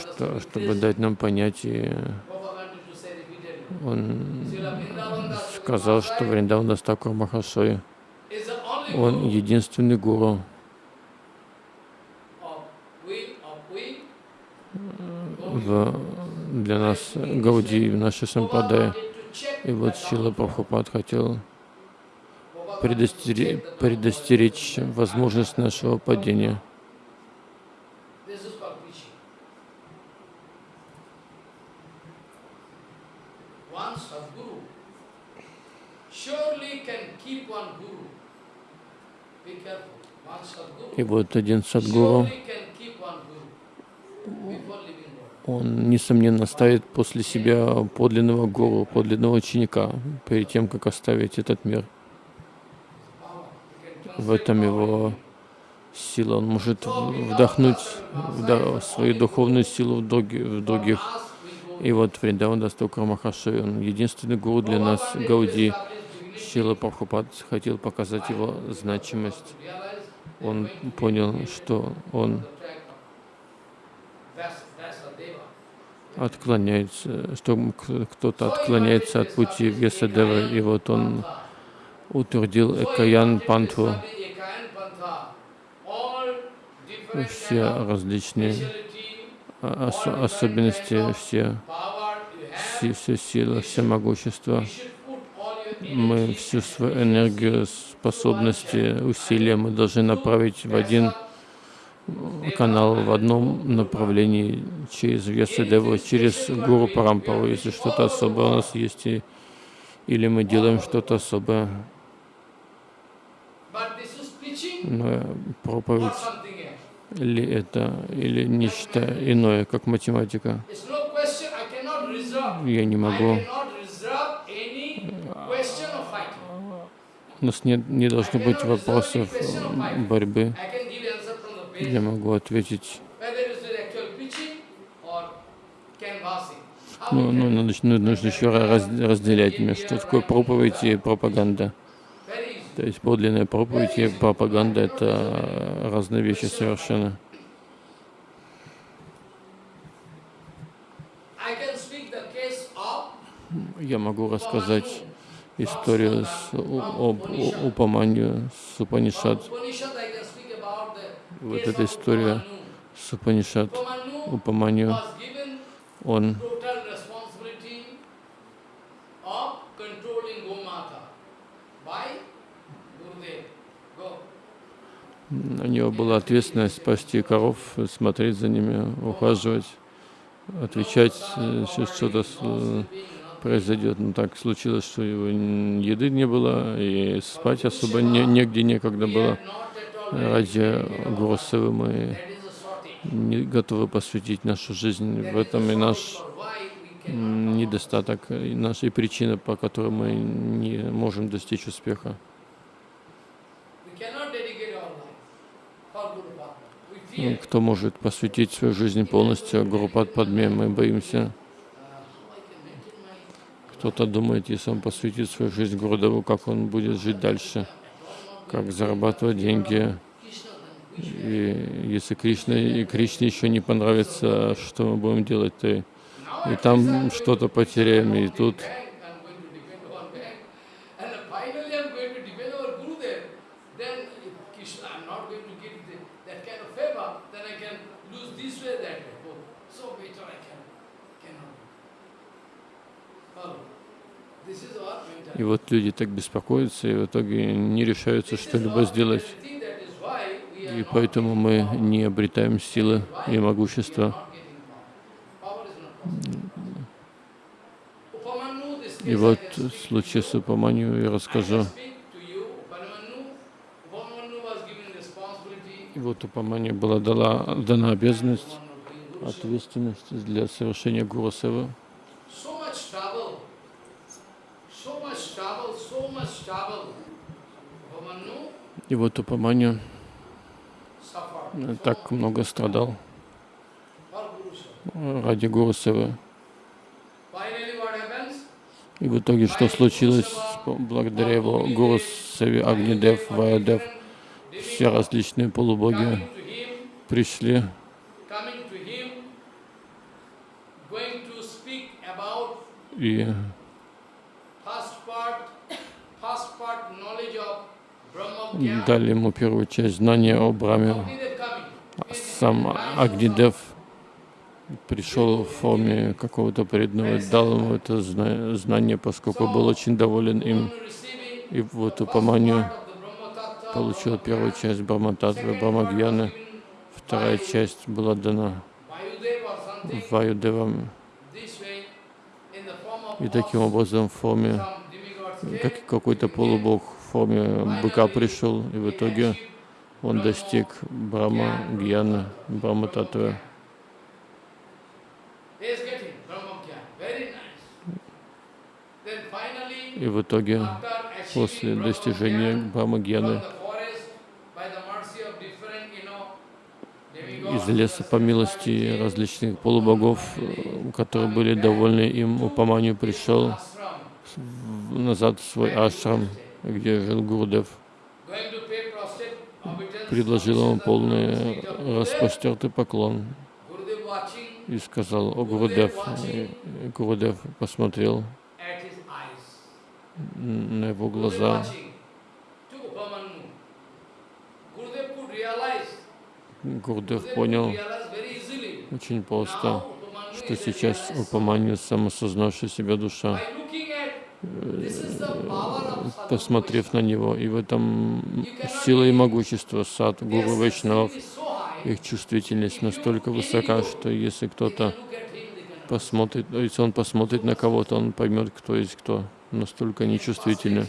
что, чтобы дать нам понятие, он сказал, что Вриндаван Дастакур Махашой, он единственный гуру в, для нас Гауди в нашей сампадай. И вот Шила Прабхупад хотел предостеречь, предостеречь возможность нашего падения. И вот один садгуру он, несомненно, ставит после себя подлинного гуру, подлинного ученика, перед тем, как оставить этот мир. В этом его сила. Он может вдохнуть свою духовную силу в, други, в других. И вот Вриндаван Дастукра Махашой, он единственный гуру для нас, Гауди. Шила Прабхупад хотел показать его значимость. Он понял, что он отклоняется, что кто-то отклоняется от пути Весадева, и вот он утвердил Экаян Пантху, все различные ос особенности, все, все, все силы, все могущество. Мы всю свою энергию, способности, усилия мы должны направить в один канал в одном направлении через Вьясадеву, через Гуру Парампару, если что-то особое у нас есть, или мы делаем что-то особое. Но проповедь или это, или нечто иное, как математика. Я не могу. У нас нет, не должно быть вопросов борьбы я могу ответить. Ну, ну, нужно, нужно еще раз, разделять, что такое проповедь и пропаганда. То есть подлинная проповедь и пропаганда — это разные вещи совершенно. Я могу рассказать историю с, об Упаманью с Упанишат. Вот эта история с Упанишат, Упаманью, он у него была ответственность спасти коров, смотреть за ними, ухаживать, отвечать, если что-то произойдет. Но так случилось, что его еды не было, и спать особо не, негде некогда было. Ради Гурусевы мы не готовы посвятить нашу жизнь. В этом и наш недостаток, и наша причина, по которой мы не можем достичь успеха. Кто может посвятить свою жизнь полностью Гурупад Падме, мы боимся. Кто-то думает, если он посвятит свою жизнь Гурудеву, как он будет жить дальше, как зарабатывать деньги. И если Кришна и Кришне еще не понравится, что мы будем делать-то? И там что-то потеряем, и тут И вот люди так беспокоятся, и в итоге не решаются что-либо сделать. И поэтому мы не обретаем силы и могущества. И вот в случае с Упаманью я расскажу. И вот Упаманью была дала, дана обязанность, ответственность для совершения Гуру И вот Упаманью так много страдал ради Гуру Севы. И в итоге что случилось? Благодаря его Гуру Севе Агнидев, Ваядев, все различные полубоги пришли и дали ему первую часть знания о Браме. Сам Агнидев пришел в форме какого-то преданного, дал ему это знание, поскольку был очень доволен им. И вот Упаманью получил первую часть Брахмататвы, Брамагьяны, вторая часть была дана Ваюдевам. И таким образом в форме, как какой-то полубог форме быка пришел, и в итоге он достиг Брахма Гьяна, Брахма Татвы. И в итоге, после достижения Брахма Гьяны, из леса по милости различных полубогов, которые были довольны им, Упаманью пришел назад в свой ашрам, где жил Гурдев, предложил ему полный распростертый поклон и сказал, о Гурудев, и Гурудев посмотрел на его глаза. Гурдев понял очень просто, что сейчас Упаманью самосознавшая себя душа посмотрев на него. И в этом сила и могущество сад Гуру Вайшнавов, их чувствительность настолько высока, что если кто-то посмотрит, если он посмотрит на кого-то, он поймет, кто есть кто. Настолько нечувствительны.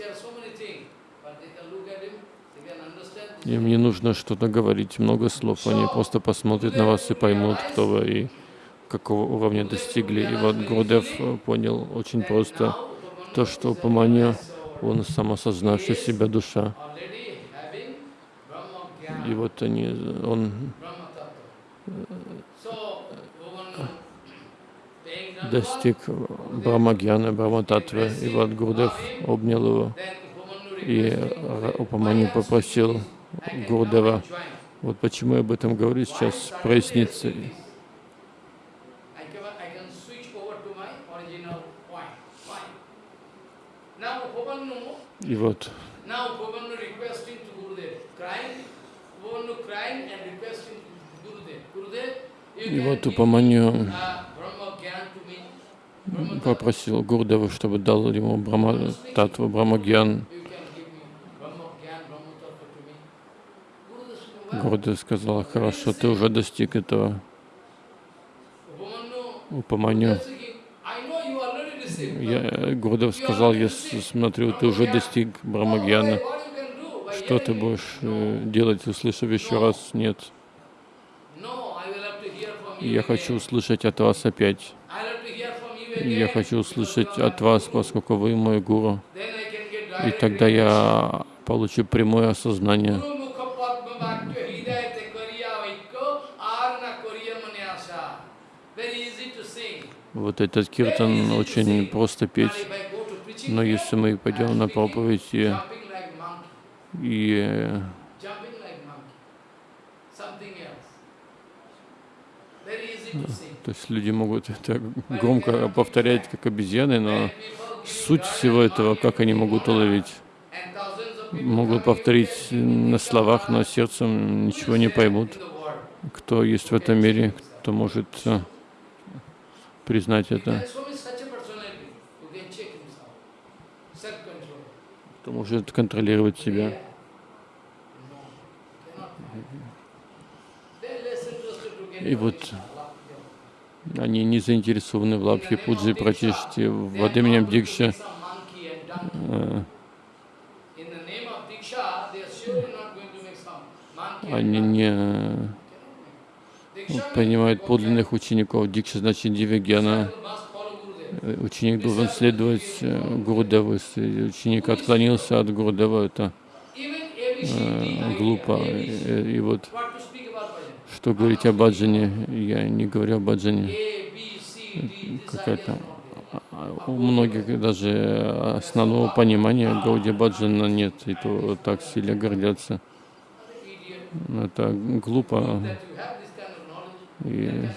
Им не нужно что-то говорить, много слов. Они просто посмотрят на вас и поймут, кто вы и какого уровня достигли. И вот Гурдев понял очень просто, то, что Упаманья, он самосознавший себя душа. И вот они, он достиг Брахмагьяна, Брахмататвы, и вот Гурдев обнял его И Ра- Упаманью попросил Гурдева, вот почему я об этом говорю, сейчас прояснится. I can, I can switch over to my original point. Fine. Now Upamanyu, И вот now Upamanyu requesting to Gurudev, crying, Upamanyu crying and requesting to Gurudev. Gurudev, you И вот Упаманью uh, попросил Гурдева, чтобы дал ему Брахма, Татву Брамагьян. Гурдев сказал, хорошо, ты уже достиг этого. Upamanyu, Упаманью. speaking, I know you already received. Я, Гурдев сказал, я смотрю, ты уже достиг Брамагьяна. Что ты будешь э, делать, услышав еще раз? Нет. Я хочу услышать от вас опять. Я хочу услышать от вас, поскольку вы мой гуру. И тогда я получу прямое осознание. Вот этот киртан очень просто петь. Но если мы пойдем на проповедь и, и то есть люди могут это громко повторять, как обезьяны, но суть всего этого, как они могут уловить, могут повторить на словах, но сердцем ничего не поймут. Кто есть в этом мире, кто может э, признать это, кто может контролировать себя. И вот они не заинтересованы в лапхе пуджи и пратиште, в именем Дикша. Э, Они не Gopal. подлинных учеников. Дикша значит Дивигьяна. Ученик должен следовать э, Гурудеву. Если ученик отклонился от Гурудева, это э, глупо. Э, И вот что говорить о баджане, я не говорю о баджане. Какая-то а, у многих даже основного понимания Гауди Баджана нет, и то так сильно гордятся. Это глупо. That you have this kind of knowledge, И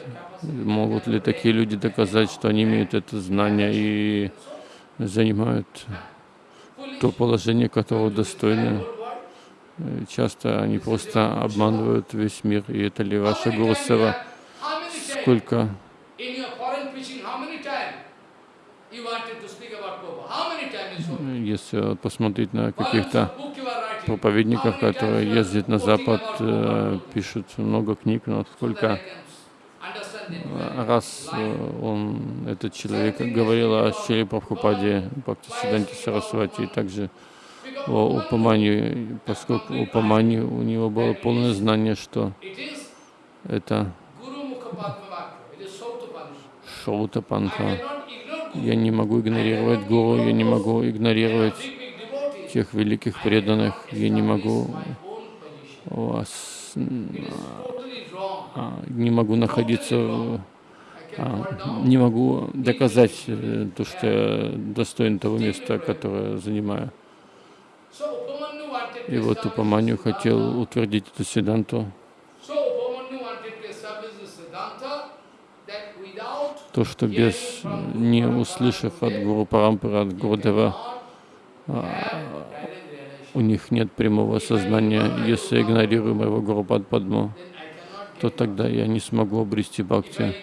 могут ли такие люди доказать, что они имеют это знание и занимают то положение, которого достойны? Часто они просто обманывают весь мир, и это ли ваша Гуру Сева? How many times Сколько если посмотреть на каких-то проповедников, которые ездят на Запад, э, пишут много книг, но сколько can understand it э, very раз э, он, этот человек, говорил о Шри Прабхупаде, Бхактисиданте Сарасвати, и также о Упамани, поскольку Упамани, у него было полное знание, что это. Шаута Панха. Я не могу игнорировать Гуру, я не могу игнорировать тех великих преданных, я не могу не могу находиться, а, не могу доказать э, то, что я достоин того места, которое занимаю. И вот this хотел утвердить эту седанту, то, что без, не услышав от Гуру Парампара, от Гурудева, у них нет прямого сознания. Если игнорирую моего Гуру Падму, то тогда я не смогу обрести бхакти.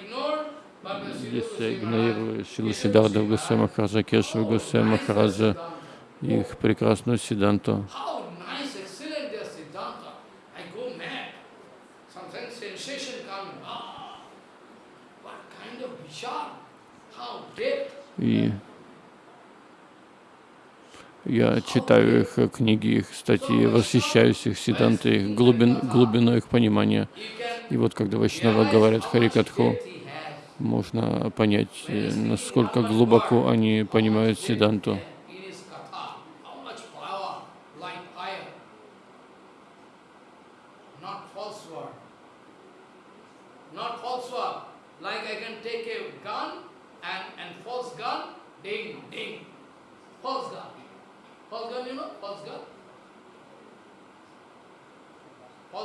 Если я игнорирую Шилу Сиддарда Гусей Махараджа, Кешва Гусей Махараджа, их прекрасную Сиданту, How я читаю их книги, их статьи, восхищаюсь их Сидантой, их глубин, глубиной их понимания. И вот когда Вайшнава говорят Харикатху, можно понять, э, насколько глубоко они понимают Сиданту. In his katha, how much power, like fire. Not false word. Not false word. Like I can take a gun and, and false gun, ding, ding. False gun. False gun, you know, false gun. False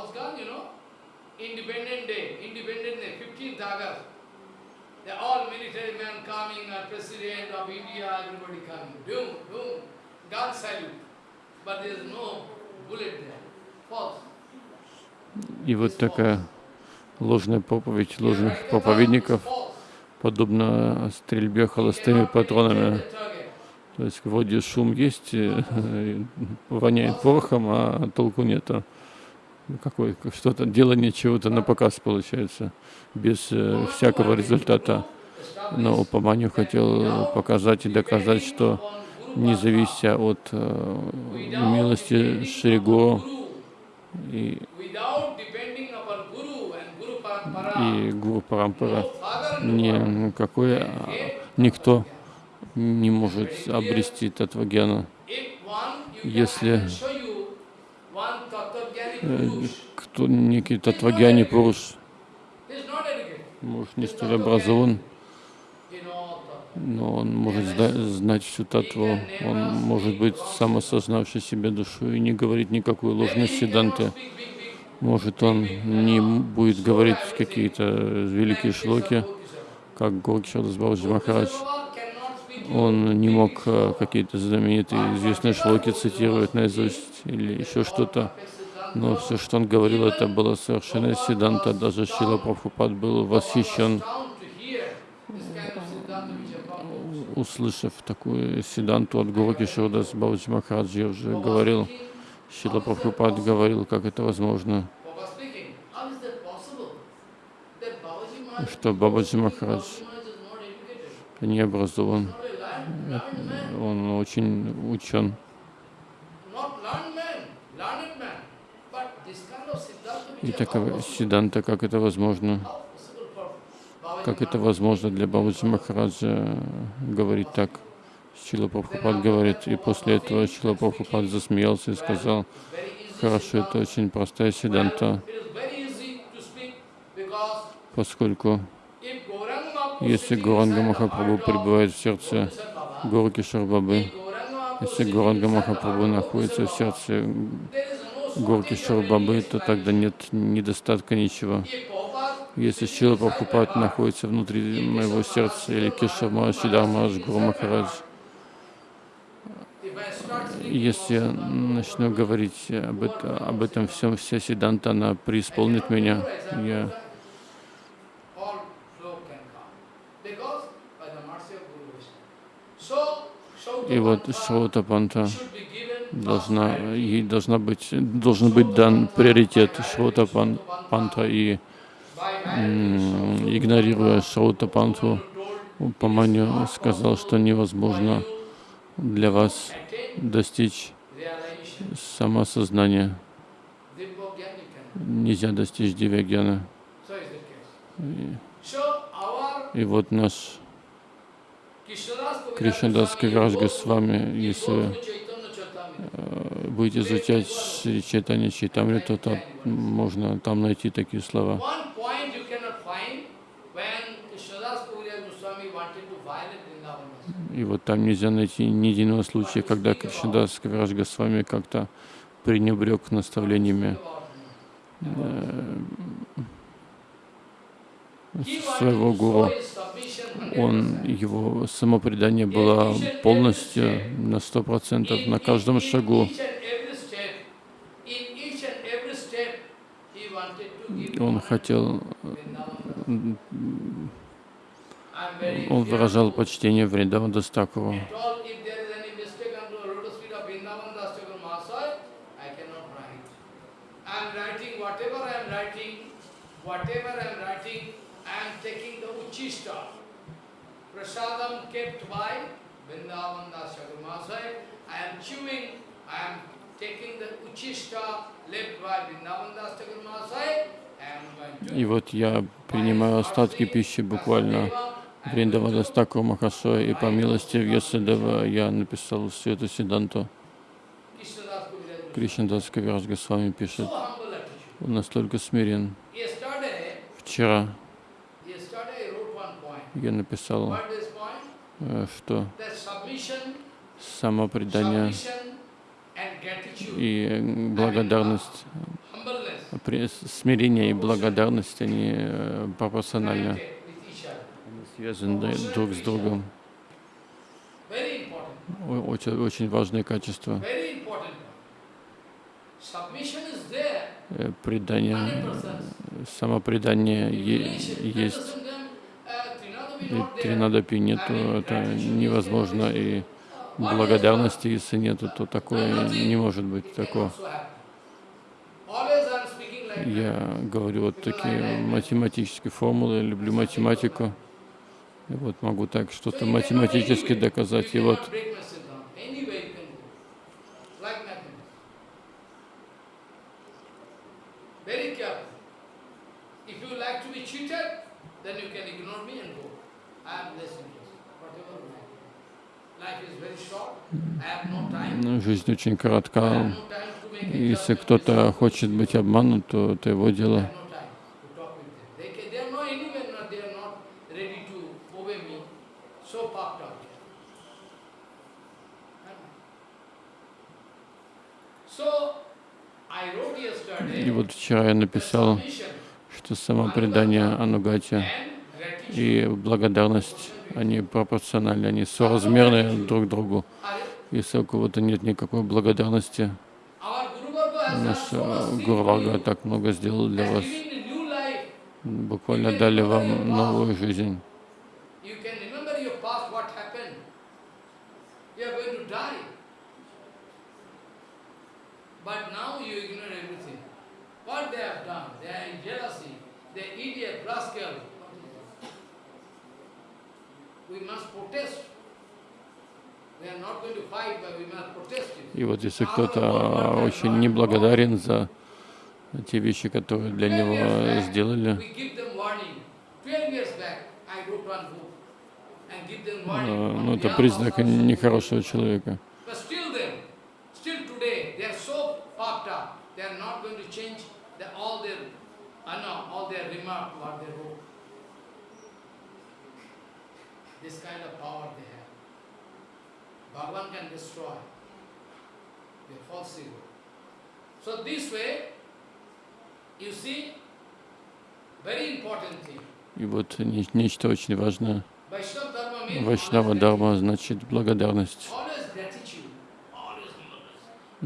gun, you know, Independent Day, Independent Day, 15th August. They all military men coming, uh, President of India, everybody coming. Doom, doom, gun salute. But there is no bullet there. False. И вот такая ложная проповедь ложных проповедников, подобно стрельбе холостыми патронами. То есть вроде шум есть, э, воняет порохом, а толку нету. Какой, что-то, делание чего-то на показ получается, без э, всякого результата. Но Упаманью хотел показать и доказать, что не завися от э, милости Шригу и, и Гуру Парампара, никакой, а, никто не может обрести Татвагьяну. Если кто некий Татвагьяни Пуруш, может, не столь образован, но он может знать всю татву, он может быть самосознавший себе душу и не говорить никакой ложной седанты. Может, он не будет говорить какие-то великие шлоки, как Горкшадас Бабаджи Махарадж. Он не мог э, какие-то знаменитые известные шлоки цитировать наизусть или еще что-то. Но все, что он говорил, это было совершенно седанта. Даже Шила Прабхупад был восхищен услышав такую седанту от Гуру Кишурдас Бабаджи Махараджи, я уже говорил, Шила Прабхупад говорил, как это возможно, что Бабаджи Махарадж не образован, он очень учен. И такая Сиданта, как это возможно? Как это возможно для Бабаджи Махараджа говорить так? Шила Прабхупад говорит, и после этого Шила Прабхупад засмеялся и сказал, хорошо, это очень простая седанта, поскольку если Гуранга Махапрабху пребывает в сердце Горки Шарбабы, если Гуранга Махапрабху находится в сердце Горки Шарбабы, то тогда нет недостатка ничего. Если Шила Прабхупад находится внутри моего сердца, или Кешама Шидармаш Гуру Махарадж, если я начну говорить об, это, об этом всем, вся Сиданта, она преисполнит меня. Я И вот Шрота Панта должна, ей должна быть, должен быть дан приоритет Шрота Панта и игнорируя Шаута Панту, Упаманью сказал, что невозможно для вас достичь самосознания. Нельзя достичь Дивягьяна. И вот наш Кришнадас Кавиражга с вами, если э, будете изучать Чайтанья Чайтамриту, то можно там найти такие слова. И вот там нельзя найти ни единого случая, когда Кришнадас Кавирадж Госвами как-то пренебрег наставлениями своего гуру. Он, его самопредание было полностью на сто процентов на каждом шагу. Он хотел он выражал почтение Вриндаван Дастакову. Whatever I am writing, I am taking the Uchista, prasadam kept by Vrindavan Das Chakramasai. I am chewing, I am taking the Uchista left by Vrindavan Das Chakramasai. И вот я принимаю остатки пищи буквально Вриндавада Стаку Махасоя, и по милости Вьясадева я написал всю эту Сиданту. Кришнадас Кавирадж Госвами пишет, он настолько смирен. Вчера я написал, э, что самопредание И э, благодарность, смирение и благодарность, они э, пропорциональны, связаны друг с другом. Очень, очень важные качества. Предание, 100%. самопредание есть. И тринадапи нету, это невозможно. И благодарности, если нету, то такое не может быть that. Я говорю вот такие математические формулы, люблю математику. И вот могу так что-то математически доказать. И вот cannot break my system. Anyway you can go. Like mathematics. Very careful. If you like to be cheated, then you can ignore me and go. I am less interested. Whatever you like. Life is very short. I have no time. ну, жизнь очень коротка. Если кто-то хочет быть обманут, то это его дело. И вот вчера я написал, что самопредание Анугати and gratitude и благодарность, они пропорциональны, они соразмерны друг другу. Если у кого-то нет никакой благодарности, наш э, you, так много сделал для вас, буквально дали вам новую жизнь. We must protest. We are not going to fight, but we must protest it. И вот если кто-то очень неблагодарен за те вещи, которые для 12 years него сделали, We give them warning. 12 years back, I wrote one book and give them э, warning. ну это признак нехорошего человека. Uh. This kind of power. Bhagavan can destroy their false ego. So this way, you see, very important thing. И вот не- нечто очень важное. Вайшнава Дарма значит благодарность,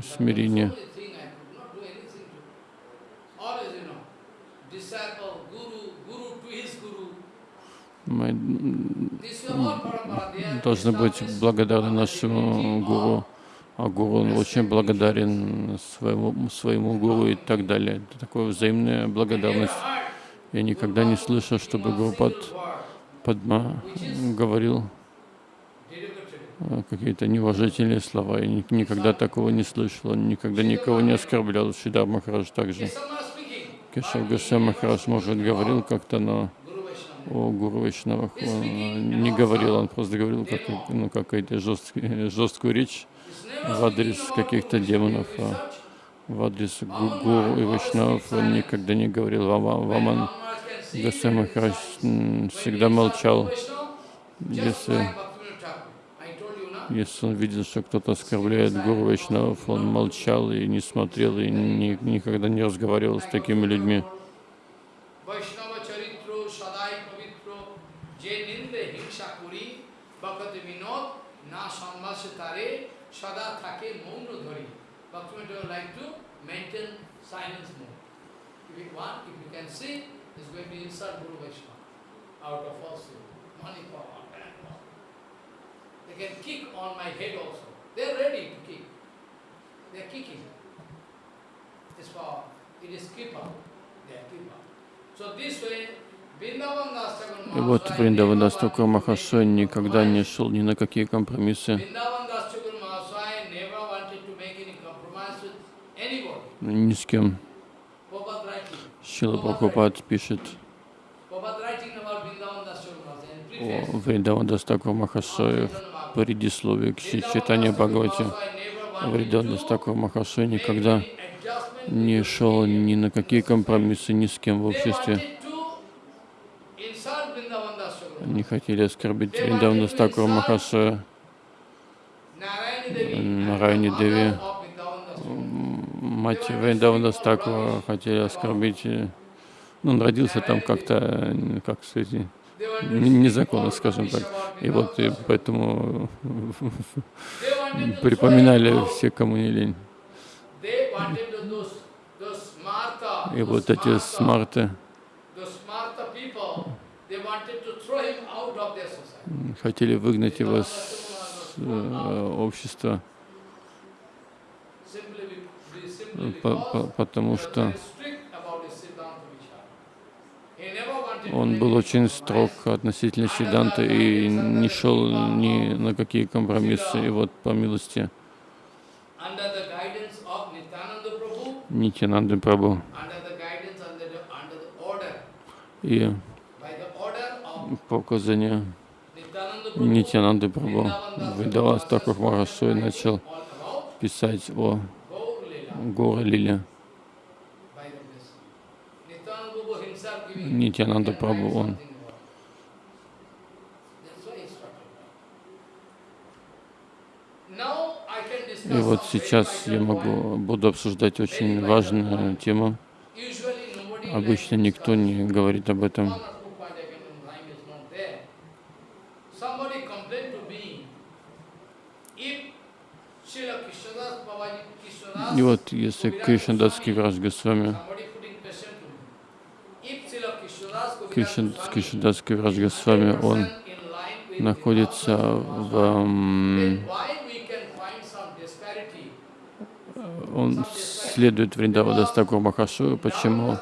смирение. But so many things I could not do anything to. Always, you know, disciple, guru, guru to his guru. Мы должны быть благодарны нашему гуру, а гуру очень благодарен своему, своему гуру и так далее. Это такая взаимная благодарность. Я никогда не слышал, чтобы Гурупад Падма говорил э, какие-то неуважительные слова. Я ни- никогда такого не слышал, никогда никого не оскорблял. Шидар Махарадж также. Кешав Госвами Махарадж, может, говорил как-то, но. О Гуру Вайшнавах он не говорил, он просто говорил как, ну, какую-то жесткую, жесткую речь в адрес каких-то демонов, а в адрес гу- гуру и вайшнавов он никогда не говорил. Вама- Ваман there Махарадж всегда молчал. Если, если он видел, что кто-то оскорбляет Гуру Вайшнавов, он молчал и не смотрел, и ни- никогда не разговаривал с такими людьми. Vaishnava charitro sadai pavitro je ninde himsa kuri bhakati vinod na sanmase tare sada thake mauno dhari. Bhaktivinoda would like to maintain silence mode. If you want, if you can see, is going to insult Guru Vaishnava out of falsehood, money power, and power. They can kick on my head also. They are ready to kick. They are kicking. This power, it is keeper. They are keeper. So this way, Vrindavan Das Thakur И вот Вриндаван Дас Тхакур Махашай никогда не шел ни на какие компромиссы. Ни с кем. Шрила Прабхупад пишет о preface. Вриндаван Дас Тхакур Махашае в предисловии к Чай- Чайтанья Бхагавате. Вриндаван Дас Тхакур Махашай никогда не шел ни на какие компромиссы ни с кем в обществе. Не хотели оскорбить Вриндавана Дастакура Махашая, Нарайни Деви, мать Вриндавана Стакура хотели оскорбить. э, Ну, он родился там как-то, э, как сказать, незаконно, скажем так. И вот и поэтому припоминали все, кому не лень. И вот эти смарты хотели выгнать его с э, общества, Simply, be- be- simply по- because по- потому he was что very strict about his Siddhanta Vichara. He never wanted to он был очень строг относительно Сиданты и не шел ни на какие компромиссы. И вот по милости Нитянанды order, и по указанию Нитянанды Vrindavan Видавас Такур Махарашой начал писать о Himself giving Нитянанда write он И вот сейчас я могу, буду обсуждать очень важную тему. Обычно никто не говорит об этом. И вот если Кришнадас Кивраж Госвами, Somebody putting question to me. If Srila Krishnadas Kaviraj Кришна- Goswami Кришнадас Кивраж Госвами, он 100% in line with находится в... Он следует Вриндавада Стакуру Махашу. Почему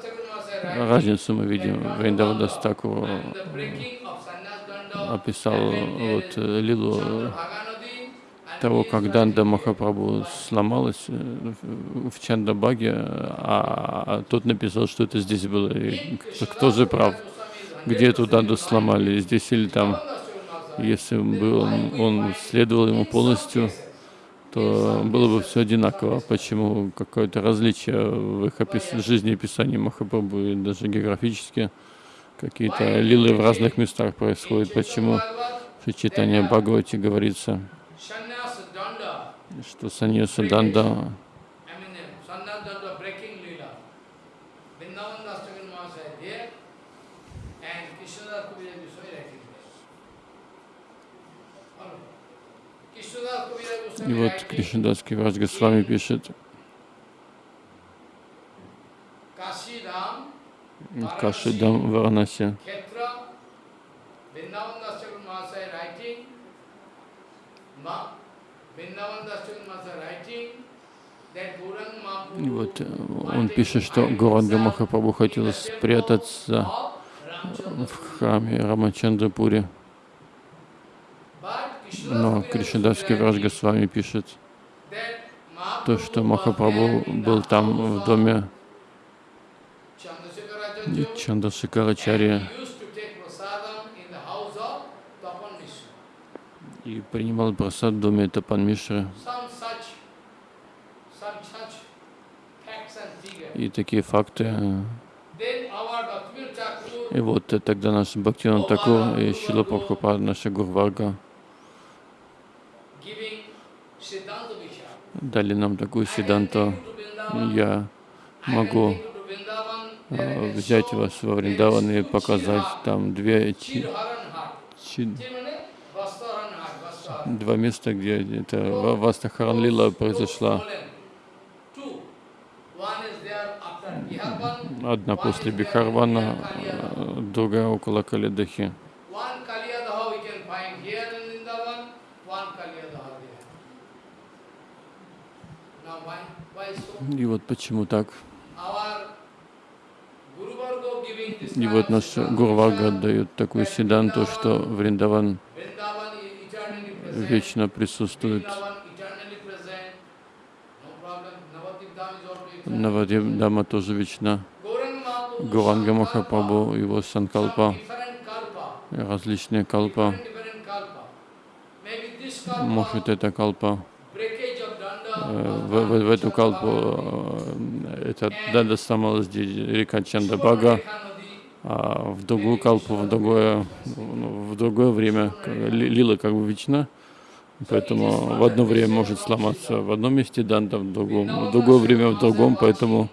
разницу мы видим? Вриндавада Стакуру and the breaking of sannyas danda, описал вот э, лилу того, как Данда Махапрабху сломалась э, в Чандабаге, а тот написал, что это здесь было. И кто- же прав? Где эту Данду сломали? Здесь или там? Если бы он, он следовал ему полностью, то было бы все одинаково. Почему какое-то различие в их опис... жизнеописании Махапрабху и даже географически какие-то лилы в разных местах происходят? Почему в Читании Бхагавати говорится, что Саньяса Данда I mean, uh, sannyas danda breaking lila. Vrindavan Das Thakur Maharaj there, and Krishnadas Kaviraj Goswami writing there. Follow. Krishnadas Kaviraj И вот Кришнадас Киврадж Госвами пишет, Кашидам Варанаси. Khetra, И вот э, он пишет, что Горанга Махапрабху хотел спрятаться в храме Рамачандрапуре. But Но Krishnadas Кришнадас Kaviraj Киврадж Goswami Госвами пишет, то, что Махапрабху был там в доме Chandrasekharacharya, Чандрашикарачарья and he used to take prasadam in the house of Tapan Mishra. И принимал просад в доме Тапан figures. И такие факты. И вот э, тогда наш Бхактиван Такур и Шила Прабхупад, наша Гурварга, дали нам такую Vrindavan, Я могу а, взять вас во Вриндаван и показать там две, чи- чи- два места, где это Ва- Вастахаран Лила произошла. Одна после Бихарвана, а, другая около Калидахи. И вот почему так. И вот наш Гурвага дает такую седанту, что Вриндаван вечно присутствует. Навадим тоже вечна. Гуранга Махапрабху, его Санкалпа, различные калпа. Может, это калпа, danda, э, в, в- в эту калпу, э, это Данда здесь река Чандабага, а в другую калпу, в другое, в другое время, лила как бы вечна, Поэтому в одно время может сломаться в одном месте данда, в другом, в другое время в другом, поэтому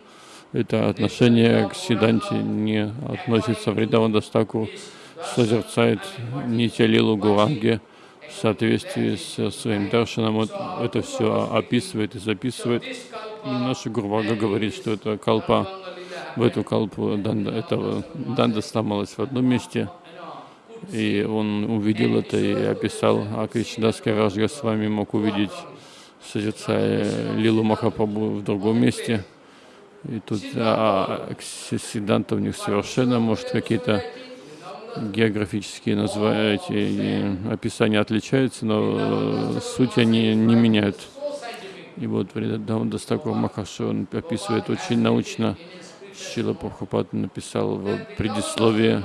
это отношение к Сиданте не относится. Вриндаван Дастаку созерцает Нитя Лилу Гуранги в соответствии со своим даршаном. Вот это все описывает и записывает. И наша Гурвага говорит, что это калпа, в эту калпу данда, этого, данда сломалась в одном месте, и он увидел это и описал, а Кришнадаска Раджга с вами мог увидеть, созерцая Лилу Махапрабху в другом месте. И тут а, Сиданта у них совершенно, может, какие-то географические названия, эти описания отличаются, но э, суть они не меняют. И вот Вридадан Дастакур Махашу, он описывает очень научно. Шрила Прабхупада написал в предисловии,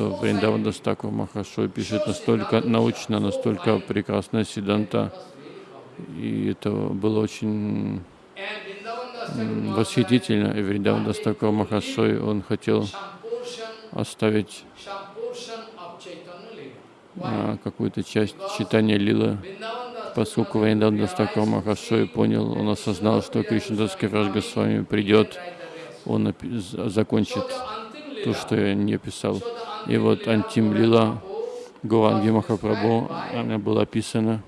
что Вриндаван Дас Тхакур Махашой пишет настолько научно, настолько прекрасно Сиддханта. И это было очень восхитительно. И Вриндаван Дас Тхакур Махашой, он хотел оставить а, какую-то часть Чайтанья-лилы, поскольку Вриндаван Дас Тхакур Махашой понял, он осознал, что Раджга с вами придет, он закончит то, что я не писал. И вот Антим Лила Гуранги Махапрабху, она была описана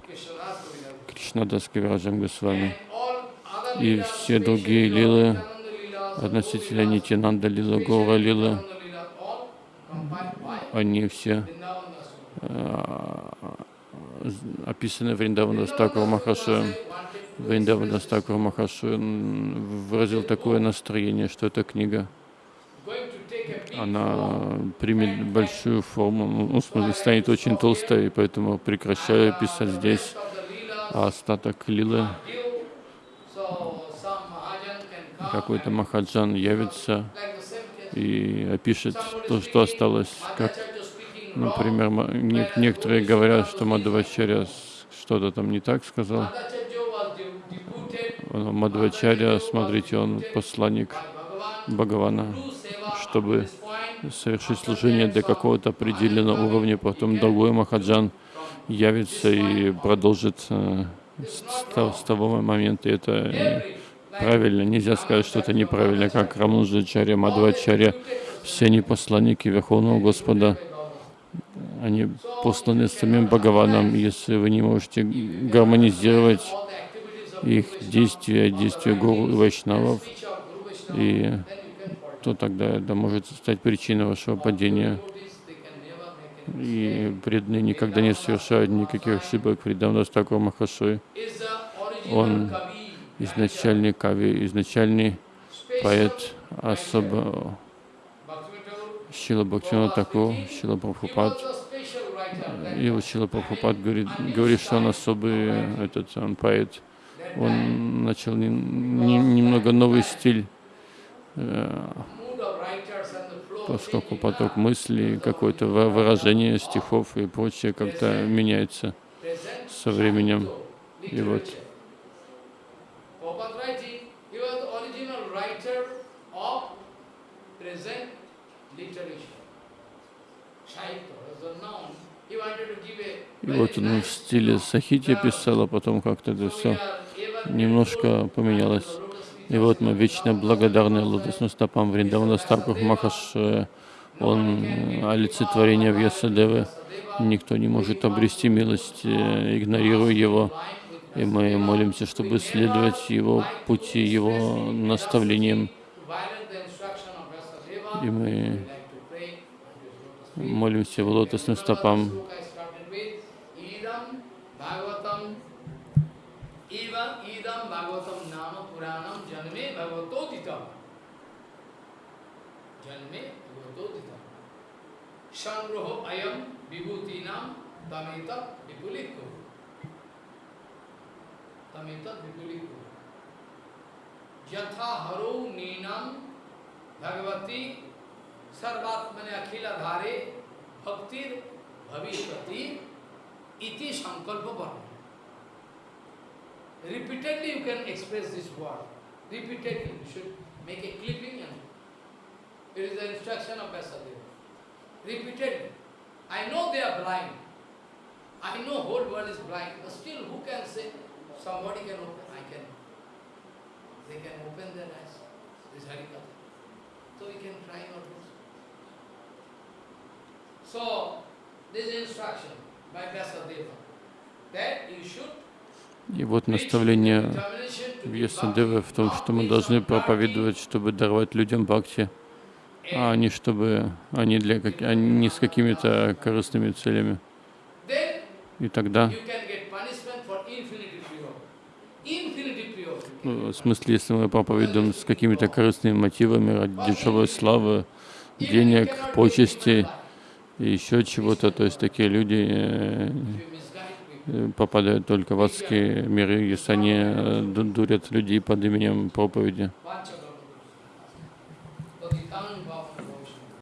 Кришнадас Кавираджам Госвами. И все другие лилы относительно Нитянанда Лила, Гора Лила, они все з- описаны Вриндавана Стакура Махашу. Вриндавана Стакура Махашу выразил такое настроение, что эта книга, она примет большую форму, ну, в смысле, станет очень толстой, и поэтому прекращаю писать здесь, а остаток лилы. Какой-то Махаджан явится и опишет то, что осталось, как, например, некоторые говорят, что Мадхавачарья с- что-то там не так сказал. Мадхавачарья, смотрите, он посланник Бхагавана, чтобы совершить служение до какого-то определенного уровня, потом другой Махаджан явится и продолжит э, с, того- момента. Это э, правильно, нельзя сказать, что это неправильно, как Рамануджачарья, Мадхвачарья, все они посланники Верховного Господа, они посланы самим Бхагаваном. Если вы не можете гармонизировать их действия, действия гуру и вайшнавов, и то тогда это может стать причиной вашего падения. И преданные никогда не совершают никаких ошибок. Фридамдас Такур Махашой, он изначальный кави, изначальный поэт, особо Шила Бхактина Такур, Шила Прабхупад. И вот Шила Прабхупад говорит, говорит, что он особый этот он поэт. Он начал не- не- немного новый стиль, э, поскольку поток мыслей, какое-то вы- выражение стихов и прочее как-то меняется со временем. И вот И вот он в стиле Сахити писал, а потом как-то это все немножко поменялось. И вот мы вечно благодарны лотосным стопам Вриндавана Старках Махаш. э, Он э, олицетворение Вьясадевы. Никто не может обрести милость, э, игнорируя его. И мы молимся, чтобы следовать его пути, его наставлениям. И мы молимся в лотосным стопам संग्रह अयम विभूति नाम तमेत विपुलिक हो तमेत विपुलिक हो यथा हरो नीनम भगवती सर्वात्मने अखिलाधारे भक्ति भविष्य इति संकल्प वर्ण repeatedly you can express this word repeatedly you should make a clipping and it is the instruction of Vyasadeva. Repeatedly. I know they are blind. I know whole world is blind, but still who can say somebody can open? I can. They can open their eyes. This Harikatha. So we can try our best. So this instruction by Vyasadeva that you should И вот наставление Вьясадевы в том, что мы должны проповедовать, чтобы даровать людям бхакти, а не чтобы они для как, а не с какими-то корыстными целями. И тогда, ну, в смысле, если мы проповедуем с какими-то корыстными мотивами ради дешевой славы, денег, почестей и еще чего-то, то есть такие люди э, попадают только в адские миры, если они э, ду- дурят людей под именем проповеди.